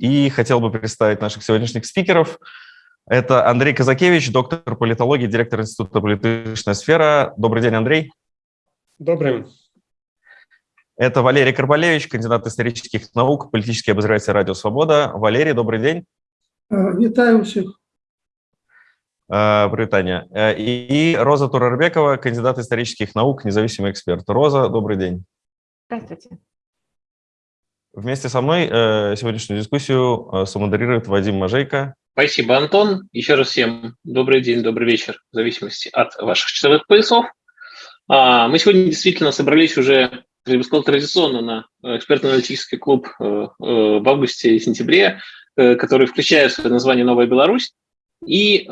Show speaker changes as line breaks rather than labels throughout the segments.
и хотел бы представить наших сегодняшних спикеров. Это Андрей Казакевич, доктор политологии, директор Института политическая сфера. Добрый день, Андрей.
Добрый.
Это Валерий Карбалевич, кандидат исторических наук, политический обозреватель «Радио Свобода». Валерий, добрый день.
Витаю всех.
Привет, Таня. И Роза Турарбекова, кандидат исторических наук, независимый эксперт. Роза, добрый день.
Здравствуйте.
Вместе со мной э, сегодняшнюю дискуссию э, самодерирует Вадим Мажейко.
Спасибо, Антон. Еще раз всем добрый день, добрый вечер, в зависимости от ваших часовых поясов. А, мы сегодня действительно собрались уже, я бы сказал, традиционно на экспертно-аналитический клуб э, в августе и сентябре, который включает в название «Новая Беларусь». И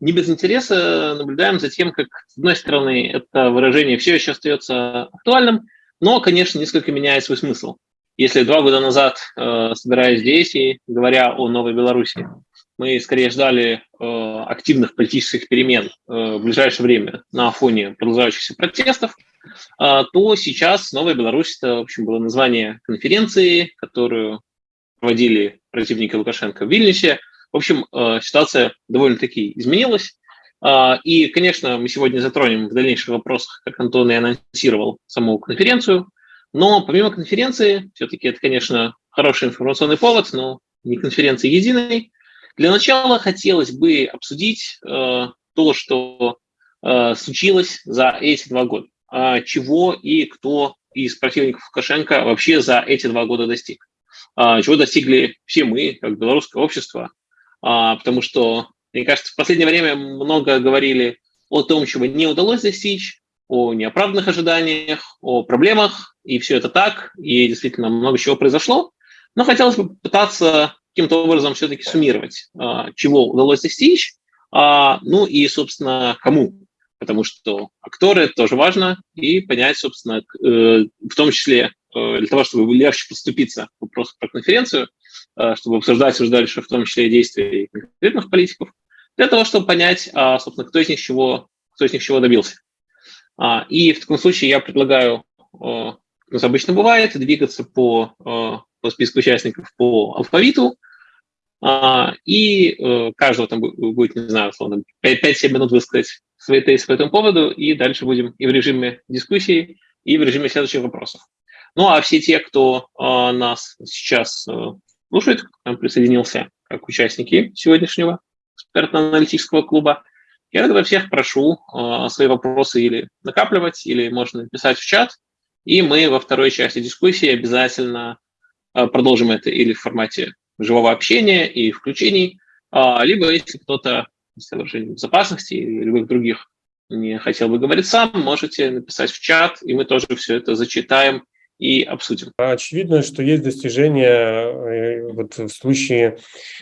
не без интереса наблюдаем за тем, как, с одной стороны, это выражение все еще остается актуальным, но, конечно, несколько меняет свой смысл. Если два года назад, э, собираясь здесь и говоря о Новой Беларуси, мы скорее ждали э, активных политических перемен э, в ближайшее время на фоне продолжающихся протестов, то сейчас Новая Беларусь – это, в общем, было название конференции, которую проводили противники Лукашенко в Вильнюсе. В общем, ситуация довольно-таки изменилась. И, конечно, мы сегодня затронем в дальнейших вопросах, как Антон и анонсировал, саму конференцию, но помимо конференции, все-таки это, конечно, хороший информационный повод, но не конференции единой. Для начала хотелось бы обсудить э, то, что э, случилось за эти два года. Э, чего и кто из противников Лукашенко вообще за эти два года достиг. Э, чего достигли все мы, как белорусское общество. Э, потому что, мне кажется, в последнее время много говорили о том, чего не удалось достичь, о неоправданных ожиданиях, о проблемах, и все это так, и действительно много чего произошло. Но хотелось бы пытаться каким-то образом все-таки суммировать, а, чего удалось достичь, а, ну и, собственно, кому. Потому что акторы тоже важно, и понять, собственно, э, в том числе э, для того, чтобы легче поступиться к вопросу про конференцию, э, чтобы обсуждать уже дальше в том числе действия конкретных политиков, для того, чтобы понять, а, собственно, кто из них чего, кто из них чего добился. А, и в таком случае я предлагаю, э, как обычно бывает, двигаться по, э, по списку участников по алфавиту, а, и э, каждого там будет, не знаю, условно, 5-7 минут высказать свои тезисы по этому поводу, и дальше будем и в режиме дискуссии, и в режиме следующих вопросов. Ну, а все те, кто нас сейчас слушает, присоединился как участники сегодняшнего экспертно-аналитического клуба, я тогда всех прошу э, свои вопросы или накапливать, или можно писать в чат, и мы во второй части дискуссии обязательно э, продолжим это или в формате живого общения и включений, э, либо если кто-то из соображений безопасности или любых других не хотел бы говорить сам, можете написать в чат, и мы тоже все это зачитаем и обсудим.
Очевидно, что есть достижения э, вот в случае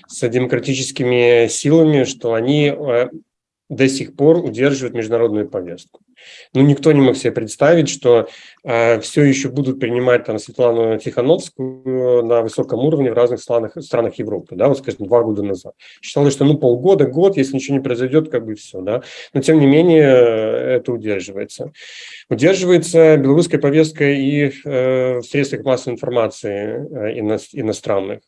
с демократическими силами, что они э, до сих пор удерживает международную повестку. Ну, никто не мог себе представить, что э, все еще будут принимать там Светлану Тихановскую на высоком уровне в разных странах, странах Европы, да, вот, скажем, два года назад. Считалось, что ну полгода, год, если ничего не произойдет, как бы все, да. Но тем не менее это удерживается. Удерживается белорусская повестка и э, в средствах массовой информации э, ино, иностранных.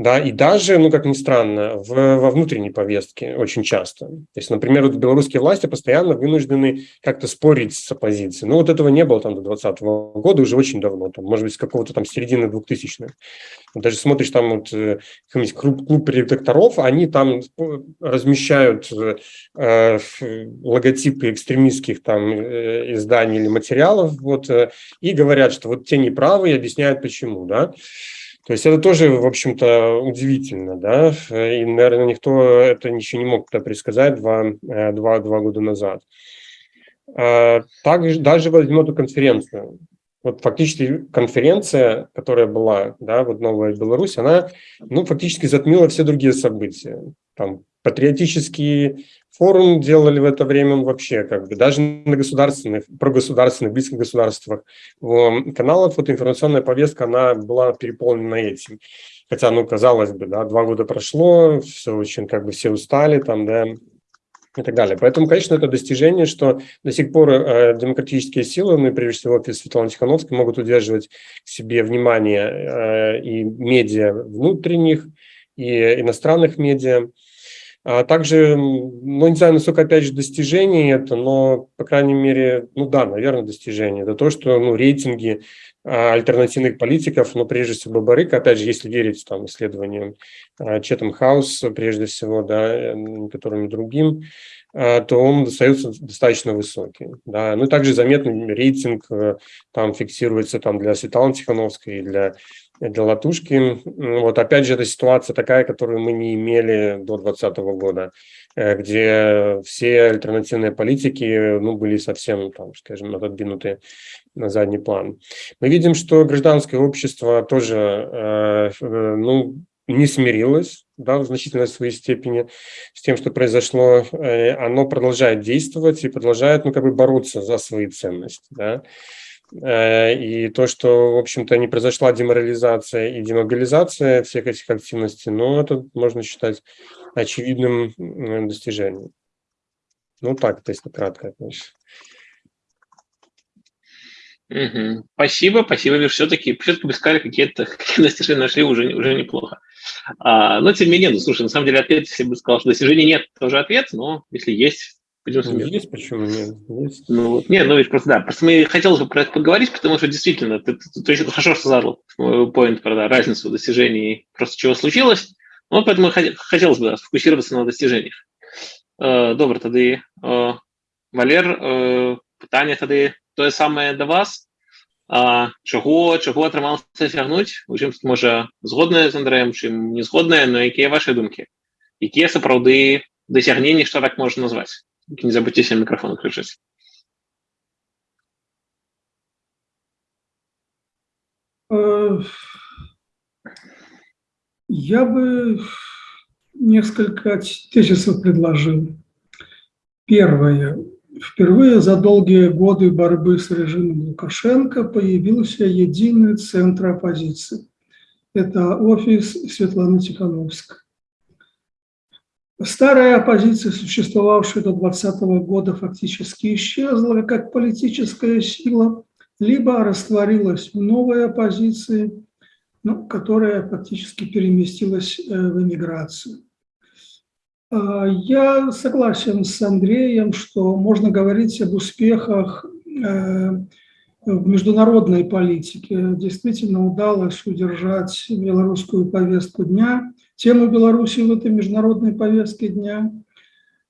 Да, и даже, ну, как ни странно, в, во внутренней повестке очень часто. То есть, например, вот белорусские власти постоянно вынуждены как-то спорить с оппозицией. Ну, вот этого не было там до 2020 года, уже очень давно, там, может быть, с какого-то там середины 2000-х. Даже смотришь там вот э, клуб, клуб редакторов, они там размещают э, логотипы экстремистских там э, изданий или материалов, вот, э, и говорят, что вот те неправы, и объясняют почему, да. То есть это тоже, в общем-то, удивительно, да, и, наверное, никто это ничего не мог предсказать два, э, два, два года назад. А, также даже возьмем эту конференцию. Вот фактически конференция, которая была, да, вот Новая Беларусь, она, ну, фактически затмила все другие события. Там патриотический форум делали в это время вообще, как бы, даже на государственных, прогосударственных, близких государствах каналов, вот информационная повестка, она была переполнена этим. Хотя, ну, казалось бы, да, два года прошло, все очень, как бы, все устали там, да, и так далее. Поэтому, конечно, это достижение, что до сих пор э, демократические силы, ну и прежде всего офис Светланы Тихановской, могут удерживать к себе внимание э, и медиа внутренних, и иностранных медиа. А также, ну, не знаю, насколько, опять же, достижение это, но, по крайней мере, ну да, наверное, достижение. Это то, что ну, рейтинги а, альтернативных политиков, но прежде всего Бабарык, опять же, если верить там исследованиям а, Четом Хаус, прежде всего, да, которым другим, а, то он остается достаточно высокий. Да. Ну и также заметный рейтинг э, там фиксируется там для Светланы Тихановской и для, для Латушки. Вот опять же, это ситуация такая, которую мы не имели до 2020 года, э, где все альтернативные политики ну, были совсем, там, скажем, отодвинуты на задний план. Мы видим, что гражданское общество тоже э, ну, не смирилось да, в значительной своей степени с тем, что произошло, э, оно продолжает действовать и продолжает ну, как бы бороться за свои ценности. Да. Э, и то, что, в общем-то, не произошла деморализация и демобилизация всех этих активностей, ну, это можно считать очевидным достижением. Ну, так, то есть кратко, конечно.
Угу. Спасибо, спасибо. Все-таки все-таки бы сказали, какие-то какие достижения нашли уже, уже неплохо. А, но тем не менее, ну, слушай, на самом деле ответ, если бы сказал, что достижений нет, тоже ответ, но если есть,
пойдем ну, Есть, почему нет?
Есть. Ну, вот, нет, ну, видишь, просто да, просто мне хотелось бы про это поговорить, потому что действительно, ты, ты, ты, ты хорошо сказал поинт про да, разницу достижений, просто чего случилось, ну, поэтому хотелось бы да, сфокусироваться на достижениях. Э, добре, тоді, э, Валер, э, питання тоді тое самае да вас а, чаго чаго атрымалася цягнуць у чым можа згодная з Андрэем чым не згодная но якія ваши думкі якія сапраўды дасягненні што так можна назваць Не забудьцеся мікрафон крычаць
э, Я бы несколько тезисов предложил. Первое. Впервые за долгие годы борьбы с режимом Лукашенко появился единый центр оппозиции. Это офис Светланы Тихановской. Старая оппозиция, существовавшая до 2020 года, фактически исчезла как политическая сила, либо растворилась в новой оппозиции, ну, которая фактически переместилась э, в эмиграцию. А, я согласен с Андреем, что можно говорить об успехах э, в международной политике. Действительно удалось удержать белорусскую повестку дня, тему Беларуси в этой международной повестке дня.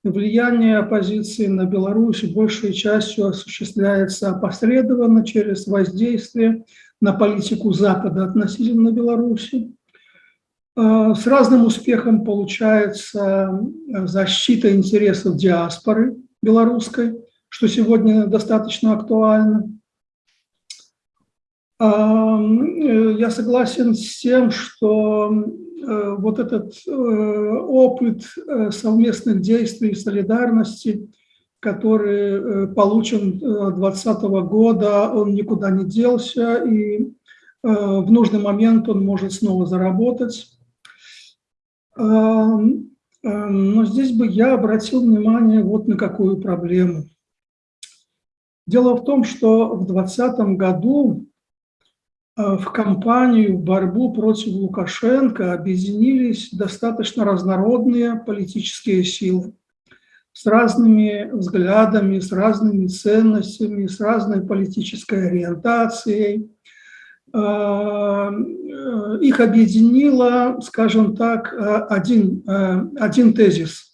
Влияние оппозиции на Беларусь большей частью осуществляется опосредованно через воздействие на политику Запада относительно Беларуси. Э, с разным успехом получается э, защита интересов диаспоры белорусской, что сегодня достаточно актуально. Э, я согласен с тем, что вот этот опыт совместных действий и солидарности, который получен 2020 года, он никуда не делся, и в нужный момент он может снова заработать. Но здесь бы я обратил внимание вот на какую проблему. Дело в том, что в 2020 году в кампанию борьбу против Лукашенко объединились достаточно разнородные политические силы с разными взглядами, с разными ценностями, с разной политической ориентацией – Э, их объединило, скажем так, э, один, э, один тезис.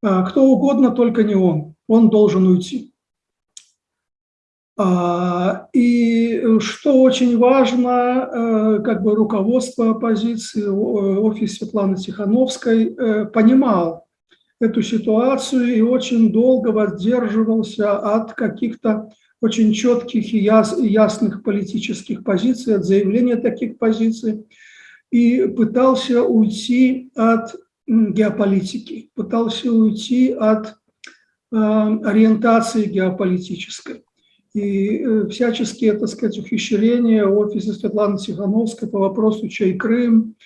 Кто угодно, только не он. Он должен уйти. И что очень важно, как бы руководство оппозиции, офис Светланы Тихановской понимал эту ситуацию и очень долго воздерживался от каких-то очень четких и ясных политических позиций, от заявления таких позиций, и пытался уйти от геополитики, пытался уйти от э, ориентации геополитической. И э, всяческие, так сказать, ухищрения офиса Светланы Тихановской по вопросу «Чай Крым?»,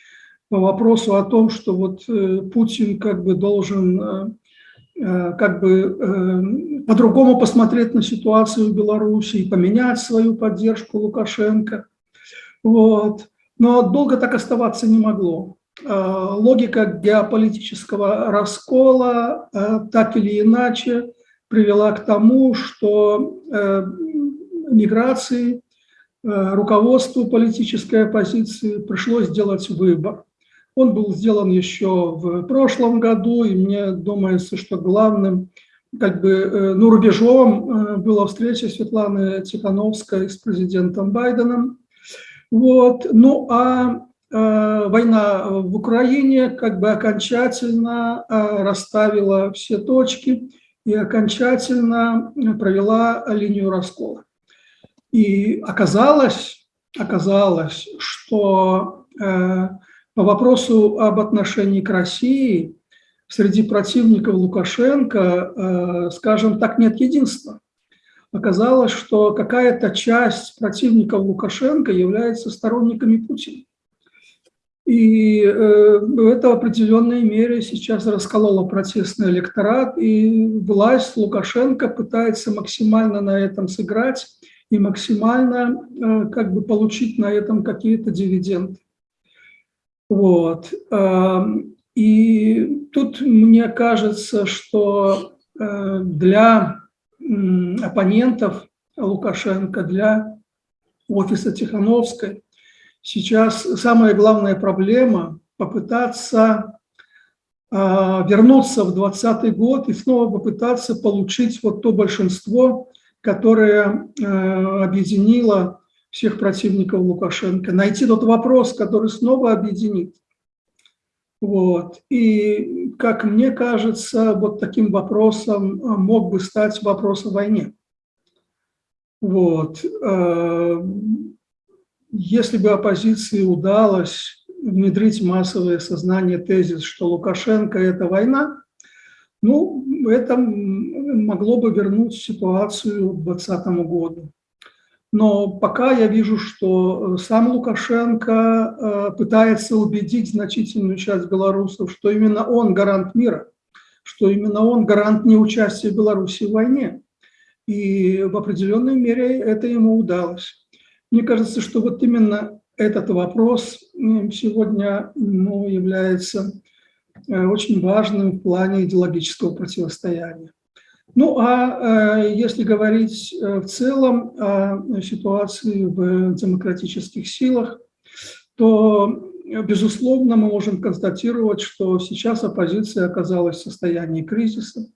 по вопросу о том, что вот э, Путин как бы должен как бы по-другому посмотреть на ситуацию в Беларуси и поменять свою поддержку Лукашенко. Вот. Но долго так оставаться не могло. Логика геополитического раскола так или иначе привела к тому, что миграции руководству политической оппозиции пришлось сделать выбор. Он был сделан еще в прошлом году, и мне думается, что главным как бы, э, ну, рубежом э, была встреча Светланы Тихановской с президентом Байденом. Вот. Ну а э, война в Украине как бы окончательно э, расставила все точки и окончательно провела линию раскола. И оказалось, оказалось что э, по вопросу об отношении к России среди противников Лукашенко, э, скажем так, нет единства. Оказалось, что какая-то часть противников Лукашенко является сторонниками Путина. И э, это в определенной мере сейчас раскололо протестный электорат, и власть Лукашенко пытается максимально на этом сыграть и максимально э, как бы получить на этом какие-то дивиденды. Вот. Эм, и тут мне кажется, что э, для оппонентов Лукашенко, для офиса Тихановской сейчас самая главная проблема – попытаться э, вернуться в 2020 год и снова попытаться получить вот то большинство, которое объединило всех противников Лукашенко, найти тот вопрос, который снова объединит. Вот. И, как мне кажется, вот таким вопросом а, мог бы стать вопрос о войне. Вот. Если бы оппозиции удалось внедрить массовое сознание тезис, что Лукашенко – это война, ну, это могло бы вернуть ситуацию к 2020 году. Но пока я вижу, что э, сам Лукашенко э, пытается убедить значительную часть белорусов, что именно он гарант мира, что именно он гарант неучастия Беларуси в войне. И в определенной мере это ему удалось. Мне кажется, что вот именно этот вопрос сегодня ну, является э, очень важным в плане идеологического противостояния. Ну, а э, если говорить э, в целом о ситуации в демократических силах, то, безусловно, мы можем констатировать, что сейчас оппозиция оказалась в состоянии кризиса.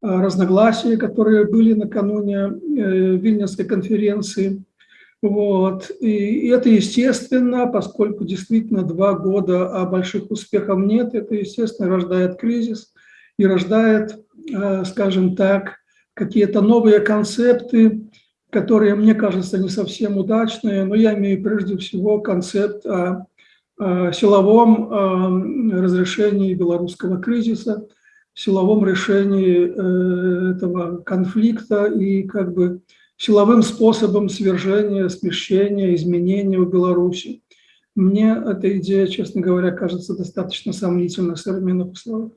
Разногласия, которые были накануне э, Вильнюсской конференции, вот. И это естественно, поскольку действительно два года, а больших успехов нет, это, естественно, рождает кризис и рождает Э, скажем так, какие-то новые концепты, которые, мне кажется, не совсем удачные, но я имею прежде всего концепт о, силовом о разрешении белорусского кризиса, силовом решении э, этого конфликта и как бы силовым способом свержения, смещения, изменения в Беларуси. Мне эта идея, честно говоря, кажется достаточно сомнительной в современных условиях.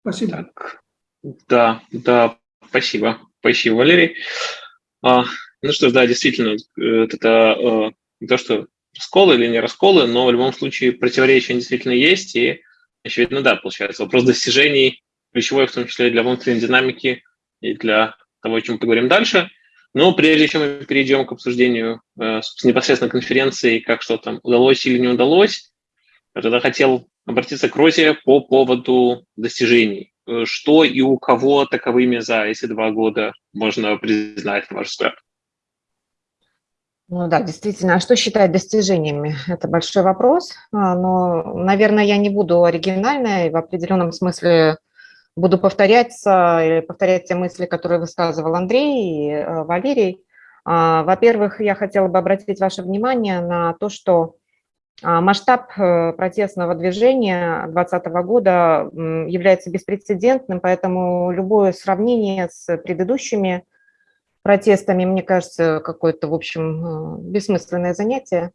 Спасибо. Так,
да, да, спасибо. Спасибо, Валерий. А, ну что ж, да, действительно, это не то, что расколы или не расколы, но в любом случае противоречия действительно есть, и, очевидно, да, получается, вопрос достижений ключевой, в том числе для внутренней динамики и для того, о чем поговорим дальше. Но прежде чем мы перейдем к обсуждению э, непосредственно конференции, как что там удалось или не удалось, я тогда хотел обратиться к Розе по поводу достижений. Э, что и у кого таковыми за эти два года можно признать, на ваш взгляд?
Ну да, действительно. А что считать достижениями? Это большой вопрос. А, но, наверное, я не буду оригинальной, в определенном смысле буду повторяться или повторять те мысли, которые высказывал Андрей и э, Валерий. А, во-первых, я хотела бы обратить ваше внимание на то, что а, масштаб э, протестного движения 2020 года является беспрецедентным, поэтому любое сравнение с предыдущими протестами, мне кажется, какое-то, в общем, э, бессмысленное занятие.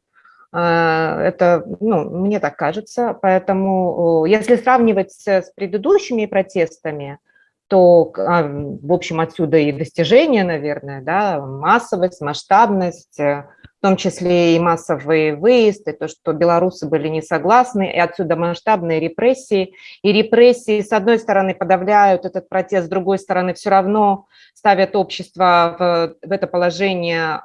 Это, ну, мне так кажется, поэтому если сравнивать с предыдущими протестами, то, а, в общем, отсюда и достижения, наверное, да, массовость, масштабность, э, в том числе и массовые выезды, то, что белорусы были не согласны, и отсюда масштабные репрессии. И репрессии, с одной стороны, подавляют этот протест, с другой стороны, все равно ставят общество в, в это положение,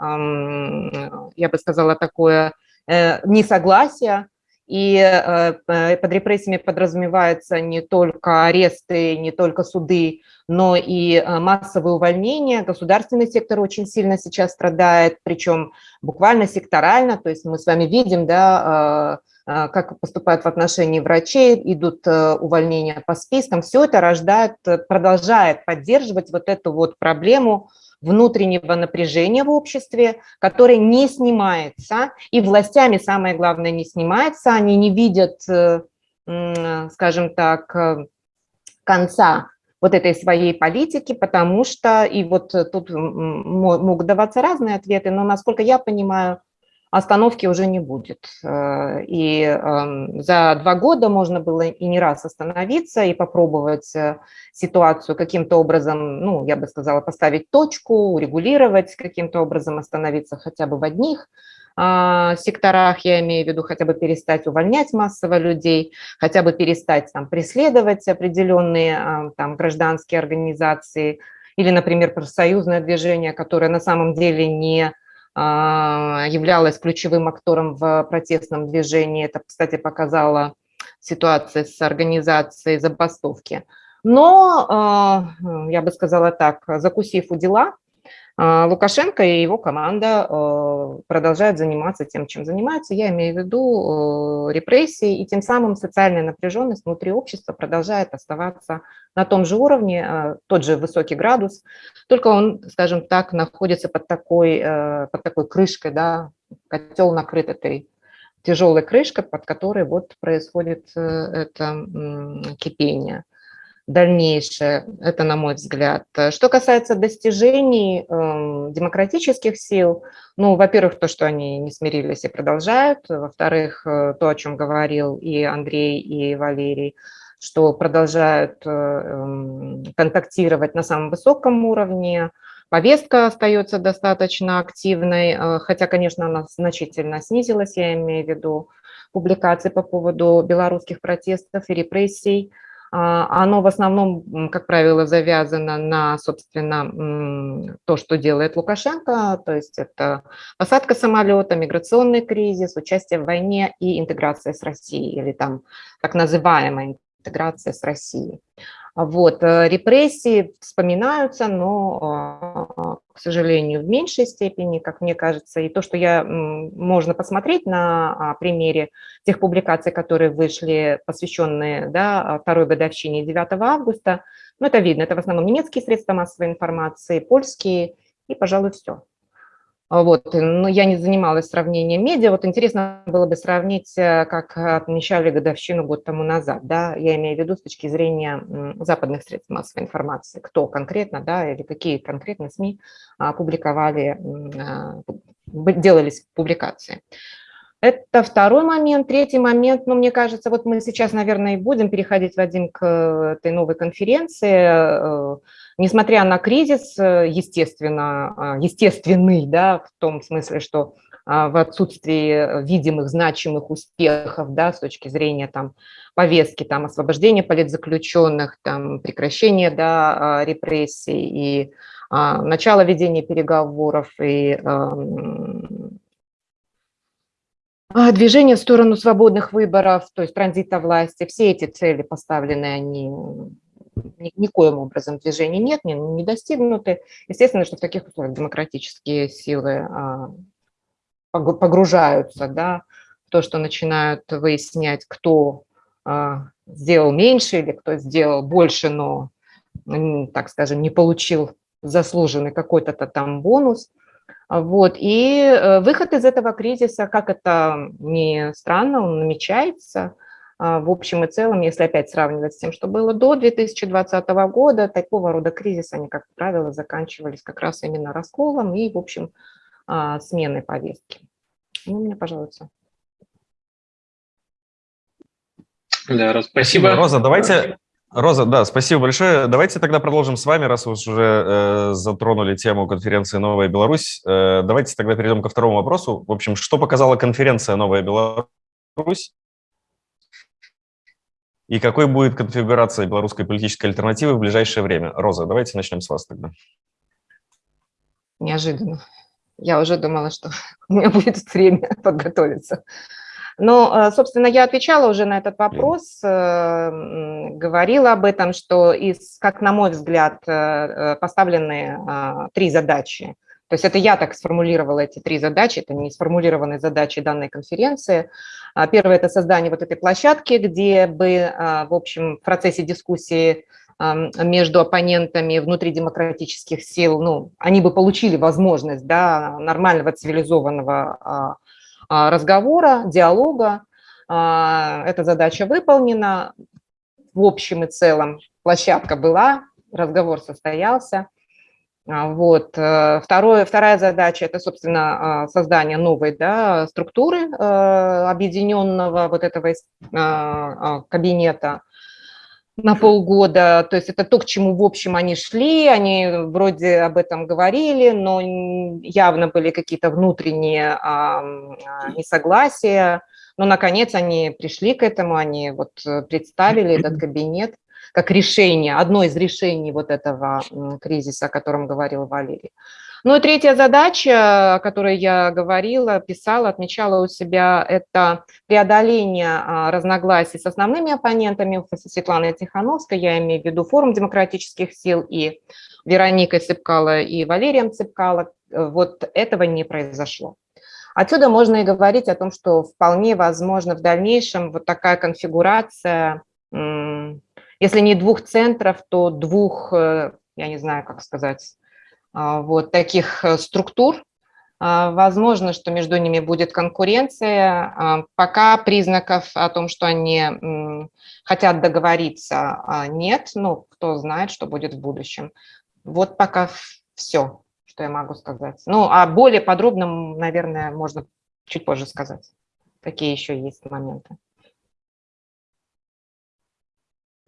я бы сказала, такое э, несогласие, и э, под репрессиями подразумеваются не только аресты, не только суды, но и э, массовые увольнения. Государственный сектор очень сильно сейчас страдает, причем буквально секторально. То есть мы с вами видим, да, э, как поступают в отношении врачей, идут увольнения по спискам. Все это рождает, продолжает поддерживать вот эту вот проблему внутреннего напряжения в обществе, которое не снимается, и властями, самое главное, не снимается, они не видят, э, скажем так, э, конца вот этой своей политики, потому что, и вот тут могут даваться разные ответы, но, насколько я понимаю, остановки уже не будет. Э, и эм, за два года можно было и не раз остановиться и попробовать э, ситуацию каким-то образом, ну, я бы сказала, поставить точку, урегулировать, каким-то образом остановиться хотя бы в одних а, секторах, я имею в виду, хотя бы перестать увольнять массово людей, хотя бы перестать там преследовать определенные а, там гражданские организации или, например, профсоюзное движение, которое на самом деле не являлась ключевым актором в протестном движении. Это, кстати, показала ситуация с организацией забастовки. Но, а, я бы сказала так, закусив у дела, а, Лукашенко и его команда э, продолжают заниматься тем, чем занимаются. Я имею в виду э, репрессии, и тем самым социальная напряженность внутри общества продолжает оставаться на том же уровне, э, тот же высокий градус, только он, скажем так, находится под такой, под такой крышкой, да, котел накрыт этой тяжелой крышкой, под которой вот происходит это кипение дальнейшее, это на мой взгляд. Что касается достижений э, демократических сил, ну, во-первых, то, что они не смирились и продолжают, во-вторых, э, то, о чем говорил и Андрей, и Валерий, что продолжают э, эм, контактировать на самом высоком уровне, повестка остается достаточно активной, э, хотя, конечно, она значительно снизилась, я имею в виду публикации по поводу белорусских протестов и репрессий, оно в основном, как правило, завязано на, собственно, то, что делает Лукашенко, то есть это посадка самолета, миграционный кризис, участие в войне и интеграция с Россией, или там так называемая интеграция с Россией. Вот, э, репрессии вспоминаются, но, а, к сожалению, в меньшей степени, как мне кажется. И то, что я, можно посмотреть на а, примере тех публикаций, которые вышли, посвященные да, второй годовщине 9 августа, ну, это видно, это в основном немецкие средства массовой информации, польские, и, пожалуй, все. А вот, но я не занималась сравнением медиа. Вот интересно было бы сравнить, э, как отмечали годовщину год тому назад. Да? Я имею в виду с точки зрения западных средств массовой информации. Кто конкретно, да, или какие конкретно СМИ а, публиковали, а, делались публикации. Это второй момент. Третий момент, ну, мне кажется, вот мы сейчас, наверное, и будем переходить, Вадим, к э, этой новой конференции, э, Несмотря на кризис, э, естественно, а, естественный, да, в том смысле, что а, в отсутствии видимых, значимых успехов, да, с точки зрения там, повестки, там, освобождения политзаключенных, там, прекращения да, а, репрессий и а, начало ведения переговоров и движение в сторону свободных выборов, то есть транзита власти, все эти цели поставлены, они никоим образом движений нет, не, не достигнуты. Естественно, что в таких условиях демократические силы а, погружаются да, в то, что начинают выяснять, кто а, сделал меньше или кто сделал больше, но, так скажем, не получил заслуженный какой-то там бонус. Вот. И э, выход из этого кризиса, как это не странно, он намечается – а, в общем и целом, если опять сравнивать с тем, что было до 2020 года, такого рода кризисы, они, как правило, заканчивались как раз именно расколом и, в общем, а, сменой повестки. Ну, у меня, пожалуй.
Да, Роза, спасибо. спасибо.
Роза, давайте... Роза, да, спасибо большое. Давайте тогда продолжим с вами, раз вы уже э, затронули тему конференции «Новая Беларусь». Э, давайте тогда перейдем ко второму вопросу. В общем, что показала конференция «Новая Беларусь» И какой будет конфигурация белорусской политической альтернативы в ближайшее время? Роза, давайте начнем с вас тогда.
Неожиданно. Я уже думала, что у меня будет время подготовиться. Но, э, собственно, я отвечала уже на этот вопрос, э, говорила об этом, что, из, как на мой взгляд, э, поставлены три задачи. То есть это я так сформулировала эти три задачи, это не сформулированные задачи данной конференции. А первое – это создание вот этой площадки, где бы, в общем, в процессе дискуссии между оппонентами внутридемократических сил, ну, они бы получили возможность да, нормального цивилизованного а, а, разговора, диалога. А, эта задача выполнена. В общем и целом площадка была, разговор состоялся. Вот. Э, второе, вторая задача – это, собственно, создание новой да, структуры э, объединенного вот этого кабинета на полгода. То есть это то, к чему, в общем, они шли, они вроде об этом говорили, но явно были какие-то внутренние а, несогласия. Но, наконец, они пришли к этому, они вот представили этот кабинет как решение, одно из решений вот этого кризиса, о котором говорил Валерий. Ну и третья задача, о которой я говорила, писала, отмечала у себя, это преодоление а, разногласий с основными оппонентами Светланы Тихановской, я имею в виду форум демократических сил и Вероникой Цыпкало и Валерием Цыпкало. Вот этого не произошло. Отсюда можно и говорить о том, что вполне возможно в дальнейшем вот такая конфигурация, если не двух центров, то двух, э, я не знаю, как сказать, а, вот таких э, структур. Возможно, что между ними будет конкуренция. Пока признаков о том, что они хотят договориться, нет. Ну, кто знает, что будет в будущем. Вот пока все, что я могу сказать. Ну, а более подробно, наверное, можно чуть позже сказать. Какие еще есть моменты.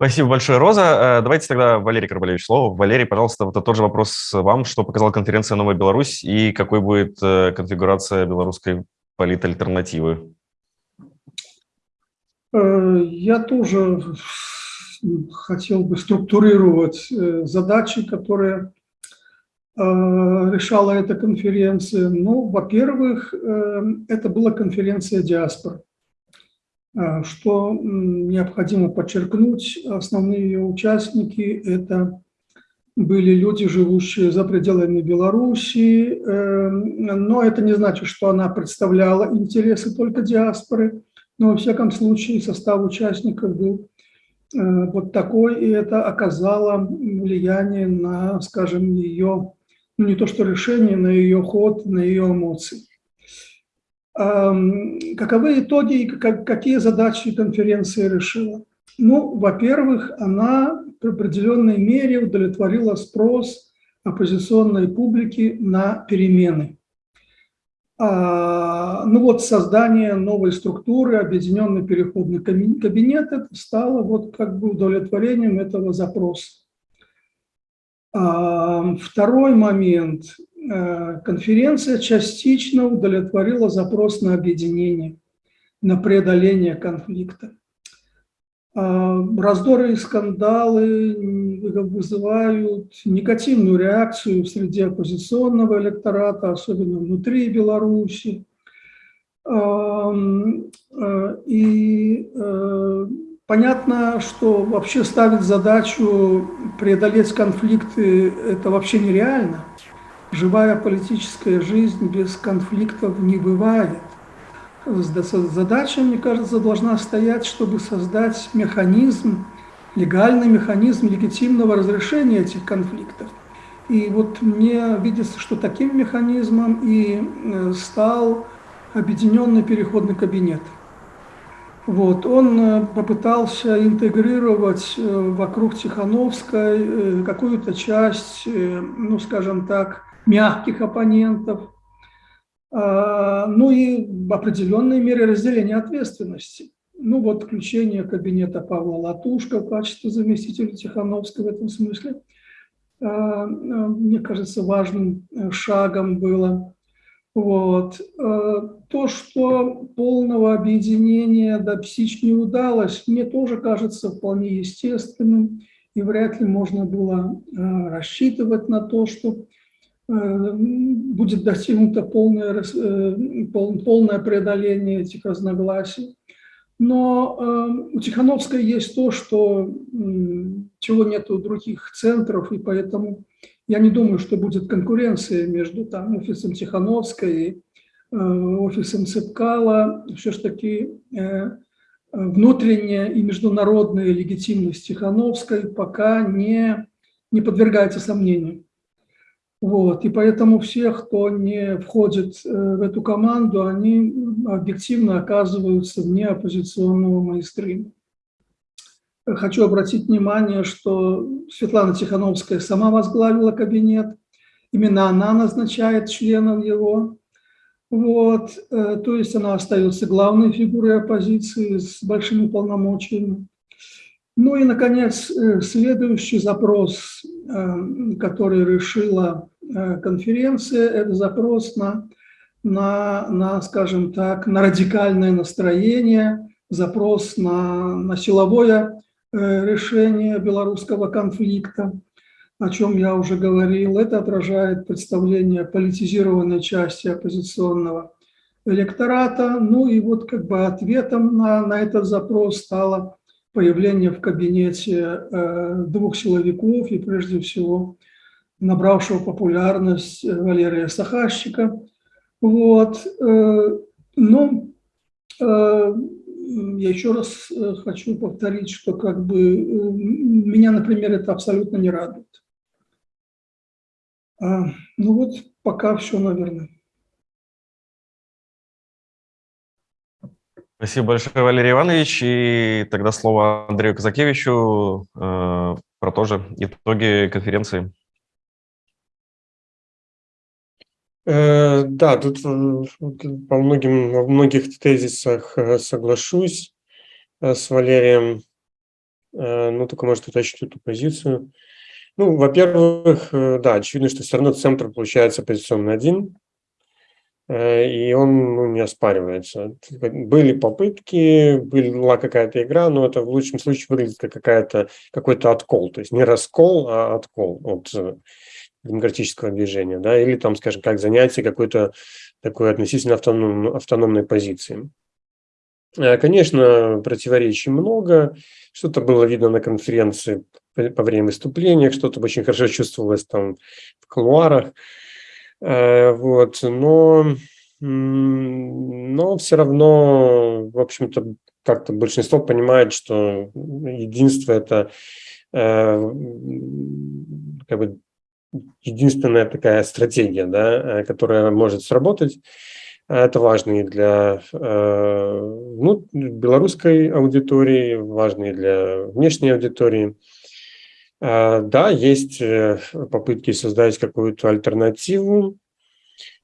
Спасибо большое, Роза. Э, давайте тогда Валерий Карбалевич слово. Валерий, пожалуйста, вот тот же вопрос вам. Что показала конференция «Новая Беларусь» и какой будет э, конфигурация белорусской политальтернативы?
Э, я тоже хотел бы структурировать задачи, которые решала эта конференция. Ну, во-первых, это была конференция диаспор. А, что необходимо подчеркнуть, основные ее участники – это были люди, живущие за пределами Белоруссии, эм, но это не значит, что она представляла интересы только диаспоры, но во всяком случае состав участников был э, вот такой, и это оказало влияние на, скажем, ее, ну не то что решение, на ее ход, на ее эмоции. Каковы итоги и какие задачи конференции решила? Ну, во-первых, она в определенной мере удовлетворила спрос оппозиционной публики на перемены. А, ну вот создание новой структуры, объединенный переходный кабинет, это стало вот как бы удовлетворением этого запроса. Второй момент. Э, конференция частично удовлетворила запрос на объединение, на преодоление конфликта. А, раздоры и скандалы вызывают негативную реакцию среди оппозиционного электората, особенно внутри Беларуси. Э, и э, понятно, что вообще ставить задачу преодолеть конфликты – это вообще нереально живая политическая жизнь без конфликтов не бывает. Задача, мне кажется, должна стоять, чтобы создать механизм, легальный механизм легитимного разрешения этих конфликтов. И вот мне видится, что таким механизмом и э, стал объединенный переходный кабинет. Вот, он э, попытался интегрировать э, вокруг Тихановской какую-то часть, ну, скажем так, мягких оппонентов, а, ну и в определенной мере разделения ответственности. ну вот включение кабинета Павла Латушка в качестве заместителя Тихановского в этом смысле, мне кажется, важным шагом было. Вот. То, что полного объединения достичь не удалось, мне тоже кажется вполне естественным, и вряд ли можно было рассчитывать на то, что будет достигнуто полное, э, полное преодоление этих разногласий. Но э, у Тихановской есть то, что чего нет у других центров, и поэтому я не думаю, что будет конкуренция между там, офисом Тихановской и э, офисом Цепкала. Все-таки внутренняя и международная легитимность Тихановской пока не, не подвергается сомнению. Вот, и поэтому все, кто не входит э, в эту команду, они объективно оказываются вне оппозиционного мейнстрима. Хочу обратить внимание, что Светлана Тихановская сама возглавила кабинет, именно она назначает членов его. Вот, э, то есть она остается главной фигурой оппозиции с большими полномочиями. Ну и, наконец, э, следующий запрос, который решила конференция – это запрос на, на, на, скажем так, на радикальное настроение, запрос на, на силовое э, решение белорусского конфликта, о чем я уже говорил. Это отражает представление политизированной части оппозиционного электората. Ну и вот как бы ответом на, на этот запрос стало появление в кабинете э, двух силовиков и прежде всего набравшего популярность э, Валерия Сахарщика. Вот. Э, Но э, я еще раз хочу повторить, что как бы меня, например, это абсолютно не радует. А, ну вот пока все, наверное.
Спасибо большое, Валерий Иванович. И тогда слово Андрею Казакевичу э, про тоже итоги конференции.
Да, тут по многим, во многих тезисах э, соглашусь э, с Валерием. Ну, только, может, уточню эту позицию. Ну, во-первых, да, очевидно, что все равно центр получается оппозиционный один, и он ну, не оспаривается. Были попытки, была какая-то игра, но это в лучшем случае выглядит как какой-то откол, то есть не раскол, а откол от демократического движения, да, или там, скажем, как занятие какой-то такой относительно автоном, автономной позиции. Э, конечно, противоречий много, что-то было видно на конференции по время выступления, что-то очень хорошо чувствовалось там в кулуарах, э, вот, но, но все равно, в общем-то, как-то большинство понимает, что единство – это э, как бы единственная такая стратегия, да, э, которая может сработать. Это важно и для э, ну, белорусской аудитории, важно и для внешней аудитории. Э, да, есть попытки создать какую-то альтернативу,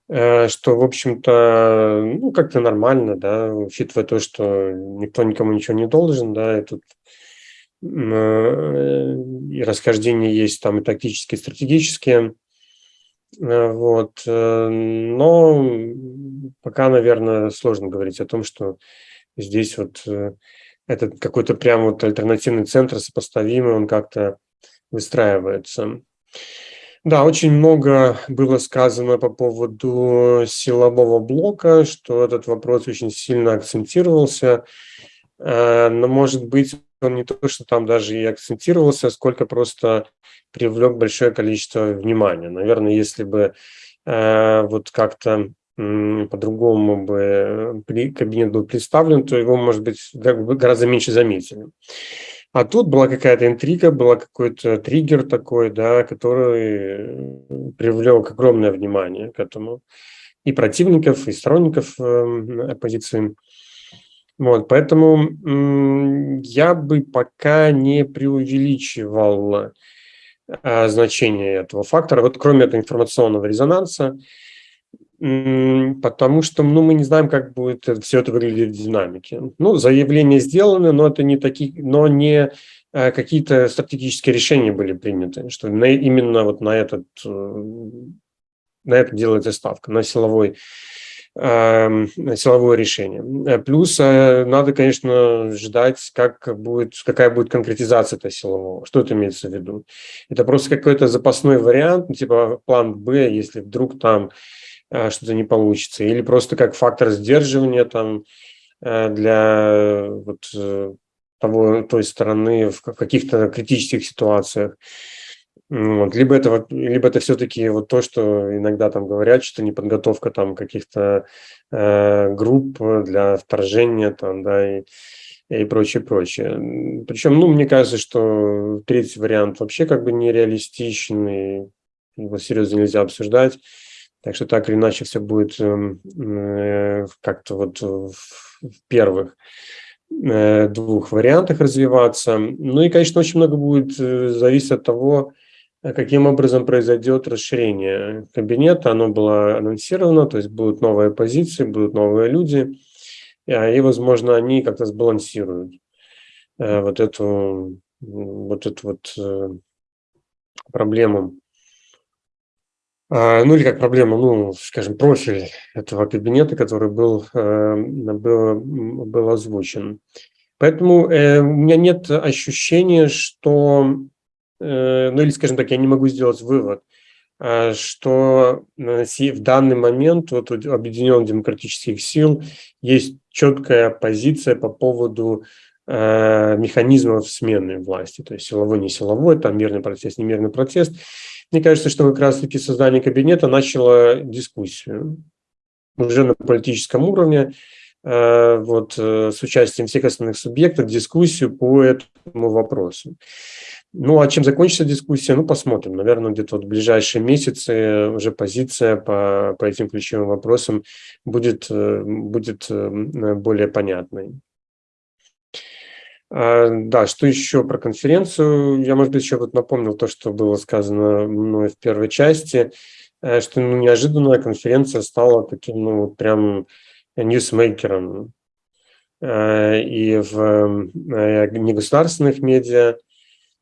что, в общем-то, ну, как-то нормально, да, учитывая то, что никто никому ничего не должен, да, и тут Э, и расхождения есть там и тактические, и стратегические. Э, вот. Э, но пока, наверное, сложно говорить о том, что здесь вот этот какой-то прям вот альтернативный центр сопоставимый, он как-то выстраивается. Да, очень много было сказано по поводу силового блока, что этот вопрос очень сильно акцентировался. Но, может быть, он не то, что там даже и акцентировался, сколько просто привлек большое количество внимания. Наверное, если бы э, вот как-то э, по-другому бы при, кабинет был представлен, то его, может быть, гораздо меньше заметили. А тут была какая-то интрига, был какой-то триггер такой, да, который привлек огромное внимание к этому и противников, и сторонников э, оппозиции. Вот, поэтому я бы пока не преувеличивал а, значение этого фактора. Вот кроме этого информационного резонанса, потому что ну, мы не знаем, как будет все это выглядеть в динамике. Ну, заявления сделаны, но это не такие, но не э, какие-то стратегические решения были приняты, что на, именно вот на этот, э, на это делается ставка, на силовой силовое решение. Плюс э, надо, конечно, ждать, как будет, какая будет конкретизация этого силового. Что это имеется в виду? Это просто какой-то запасной вариант, ну, типа план Б, если вдруг там Э, что-то не получится, или просто как фактор сдерживания там э, для вот э, того, той стороны в каких-то критических ситуациях. Вот. Либо это, либо это все-таки вот то, что иногда там говорят, что не подготовка там каких-то э, групп для вторжения там, да, и, и прочее, прочее. Причем, ну, мне кажется, что третий вариант вообще как бы нереалистичен, и его серьезно нельзя обсуждать. Так что так или иначе все будет эм, э, как-то вот в первых э, двух вариантах развиваться. Ну и, конечно, очень много будет э, зависеть от того, каким образом произойдет расширение кабинета. Оно было анонсировано, то есть будут новые позиции, будут новые люди, и, возможно, они как-то сбалансируют вот эту вот эту вот проблему ну или как проблема, ну, скажем, профиль этого кабинета, который был, э, был, был озвучен. Поэтому э, у меня нет ощущения, что, э, ну или, скажем так, я не могу сделать вывод, а, что в данный момент вот у Объединенных демократических сил есть четкая позиция по поводу механизмов смены власти, то есть силовой, не силовой, там мирный протест, не мирный протест. Мне кажется, что как раз-таки создание кабинета начало дискуссию уже на политическом уровне, э, вот, э, с участием всех основных субъектов, дискуссию по этому вопросу. Ну, а чем закончится дискуссия, ну, посмотрим. Наверное, где-то вот в ближайшие месяцы уже позиция по, по этим ключевым вопросам будет, э, будет более понятной. А, да, что еще про конференцию? Я, может быть, еще вот напомнил то, что было сказано мной в первой части, э, что ну, неожиданная конференция стала таким, ну, прям ньюсмейкером э, и в э, негосударственных медиа,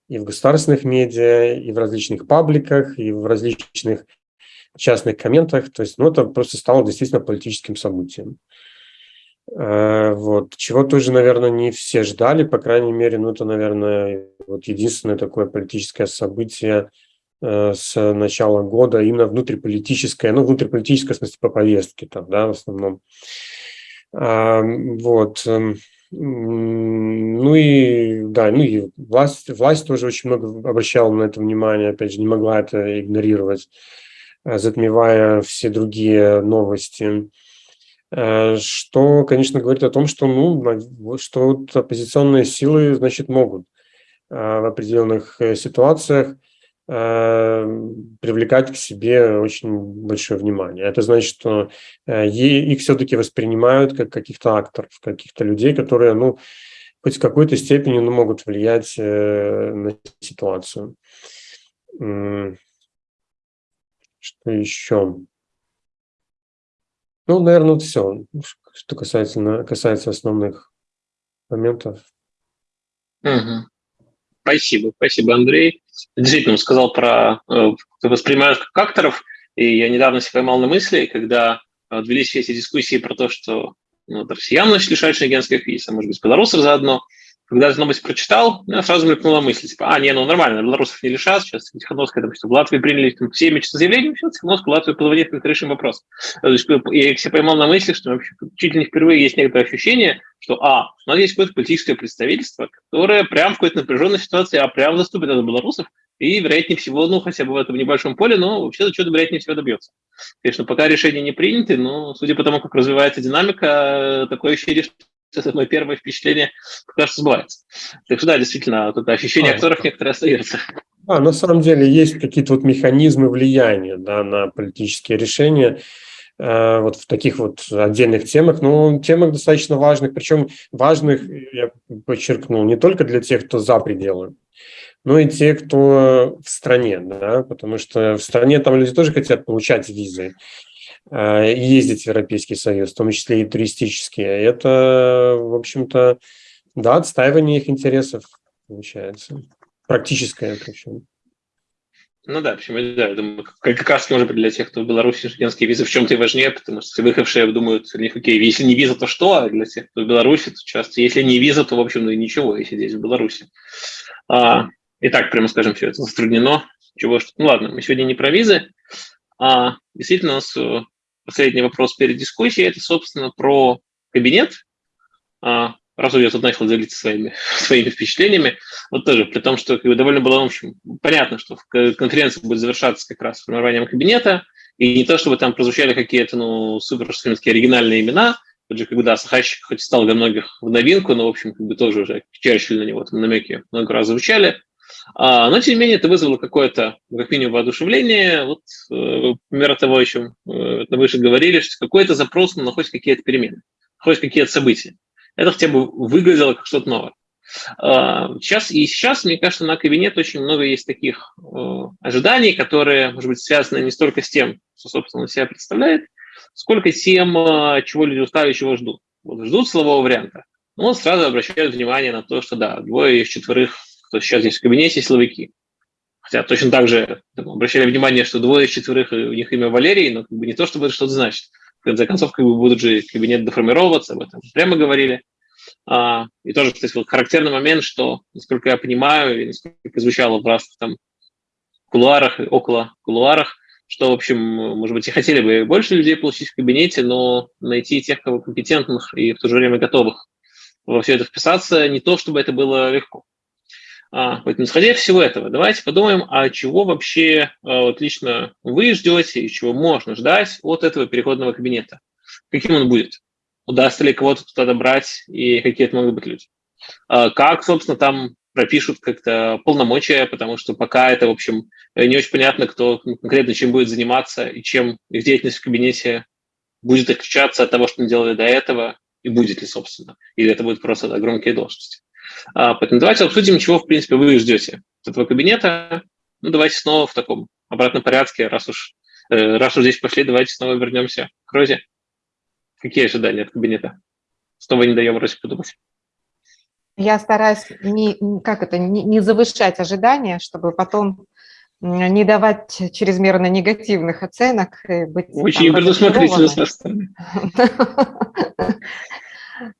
и в государственных медиа, и в различных пабликах, и в различных частных комментах. То есть, ну, это просто стало действительно политическим событием. Э, вот. Чего тоже, наверное, не все ждали, по крайней мере, ну это, наверное, вот единственное такое политическое событие э, с начала года, именно внутриполитическое, ну, внутриполитическое, в смысле, по повестке там, да, в основном. А, вот. Эм, ну и, да, ну и власть, власть тоже очень много обращала на это внимание, опять же, не могла это игнорировать, э, затмевая все другие новости. Э, что, конечно, говорит о том, что, ну, что вот оппозиционные силы, значит, могут э, в определенных э, ситуациях привлекать к себе очень большое внимание. Это значит, что их все-таки воспринимают как каких-то акторов, каких-то людей, которые, ну, хоть в какой-то степени ну, могут влиять на ситуацию. Что еще? Ну, наверное, вот все, что касается, касается основных моментов.
Угу. Спасибо, спасибо, Андрей. Действительно, он сказал про э, воспринимают как акторов, и я недавно себя поймал на мысли, когда велись все эти дискуссии про то, что ну, россиян начали лишать шенгенских виз, а может быть, белорусов заодно, когда новость прочитал, меня сразу мелькнула мысль, типа, а, не, ну нормально, белорусов не лишат, сейчас Тихановская, что в Латвии приняли там, все мечты заявления, все, Тихановскую Латвию позвонит, как решим вопрос. То есть я себя поймал на мысли, что вообще чуть ли не впервые есть некоторое ощущение, что, а, у нас есть какое-то политическое представительство, которое прям в какой-то напряженной ситуации, а прям заступит от белорусов, и, вероятнее всего, ну, хотя бы в этом небольшом поле, но вообще-то что-то, вероятнее всего, добьется. Конечно, пока решения не приняты, но, судя по тому, как развивается динамика, такое ощущение, это мое первое впечатление, кажется, сбывается. Так что да, действительно, вот это ощущение актеров некоторые остается.
А, на самом деле есть какие-то вот механизмы влияния да, на политические решения э, вот в таких вот отдельных темах, но темах достаточно важных, причем важных, я подчеркнул, не только для тех, кто за пределы, но и те, кто в стране, да, потому что в стране там люди тоже хотят получать визы. Э, ездить в Европейский Союз, в том числе и туристические. Это, в общем-то, да, отстаивание их интересов получается. Практическое причем.
Ну да, почему да, я думаю, как, раз быть для тех, кто в Беларуси студентские визы в чем-то и важнее, потому что выехавшие думают, окей, если не виза, то что, а для тех, кто в Беларуси, то часто, если не виза, то, в общем, ну и ничего, если здесь в Беларуси. А, и так, прямо скажем, все это затруднено. Чего что... Ну ладно, мы сегодня не про визы, а действительно у нас э, последний вопрос перед дискуссией, это, собственно, про кабинет. А, раз я тут начал делиться своими, своими впечатлениями, вот тоже, при том, что довольно было, в общем, понятно, что конференция будет завершаться как раз формированием кабинета, и не то, чтобы там прозвучали какие-то, ну, супер оригинальные имена, тот же, да, Сахащик хоть стал для многих в новинку, но, в общем, как бы тоже уже Черчилль на него там намеки много раз звучали, но, тем не менее, это вызвало какое-то, как минимум, воодушевление. Вот, э, пример того, о чем э, выше говорили, что какой-то запрос на хоть какие-то перемены, хоть какие-то события это хотя бы выглядело как что-то новое. А, сейчас и сейчас, мне кажется, на кабинет очень много есть таких э, ожиданий, которые, может быть, связаны не столько с тем, что, собственно, себя представляет, сколько тем, э, чего люди устали, чего ждут. Вот ждут слового варианта. Вот сразу обращают внимание на то, что, да, двое из четверых, кто сейчас здесь в кабинете, силовики. Хотя точно так же там, обращали внимание, что двое из четверых, у них имя Валерий, но как бы не то, чтобы это что-то значит в конце концов, как бы будут же кабинет деформироваться, об этом прямо говорили. А, и тоже, кстати, вот характерный момент, что, насколько я понимаю, и насколько звучало в разных там кулуарах, около кулуарах, что, в общем, может быть, и хотели бы больше людей получить в кабинете, но найти тех, кого компетентных и в то же время готовых во все это вписаться, не то, чтобы это было легко. А, поэтому, исходя из всего этого, давайте подумаем, а чего вообще а, вот лично вы ждете и чего можно ждать от этого переходного кабинета? Каким он будет? Удастся ли кого-то туда добрать и какие это могут быть люди? А, как, собственно, там пропишут как-то полномочия, потому что пока это, в общем, не очень понятно, кто конкретно чем будет заниматься и чем их деятельность в кабинете будет отличаться от того, что мы делали до этого, и будет ли, собственно, или это будет просто да, громкие должности. А, поэтому давайте обсудим, чего, в принципе, вы ждете от этого кабинета. Ну, давайте снова в таком обратном порядке, раз уж, э, раз уж здесь пошли, давайте снова вернемся к Розе. Какие ожидания от кабинета? Снова не даем Розе подумать.
Я стараюсь не, как это, не, не завышать ожидания, чтобы потом не давать чрезмерно негативных оценок. Быть,
Очень предусмотрительно со стороны.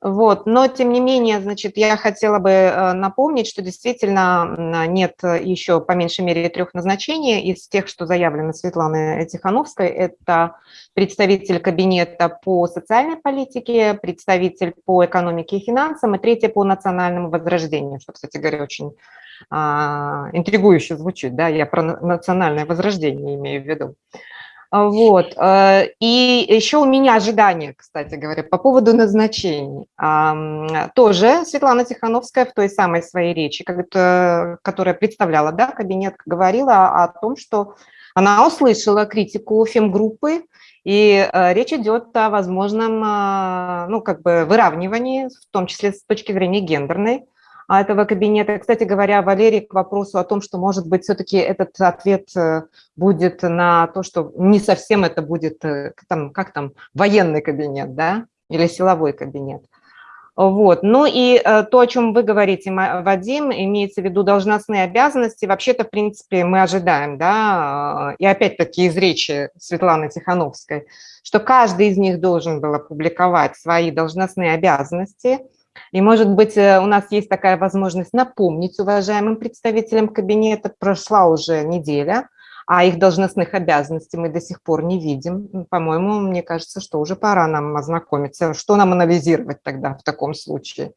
Вот, но тем не менее, значит, я хотела бы э, напомнить, что действительно нет еще по меньшей мере трех назначений из тех, что заявлено Светланой Тихановской. Это представитель кабинета по социальной политике, представитель по экономике и финансам и третье по национальному возрождению, что, кстати говоря, очень а, интригующе звучит, да, я про национальное возрождение имею в виду. А, вот. Э, и еще у меня ожидания, кстати говоря, по поводу назначений. Тоже Светлана Тихановская в той самой своей речи, которая представляла да, кабинет, говорила о том, что она услышала критику фемгруппы, и э, речь идет о возможном а, ну, как бы выравнивании, в том числе с точки зрения гендерной, а, этого кабинета. Кстати говоря, Валерий, к вопросу о том, что, может быть, все-таки этот ответ э, будет на то, что не совсем это будет, э, там, как там, военный кабинет, да, или силовой кабинет. Вот. Ну и э, то, о чем вы говорите, Вадим, имеется в виду должностные обязанности, вообще-то, в принципе, мы ожидаем, да, и опять-таки из речи Светланы Тихановской, что каждый из них должен был опубликовать свои должностные обязанности – и, может быть, э, у нас есть такая возможность напомнить уважаемым представителям кабинета, прошла уже неделя, а их должностных обязанностей мы до сих пор не видим. По-моему, мне кажется, что уже пора нам ознакомиться. Что нам анализировать тогда в таком случае?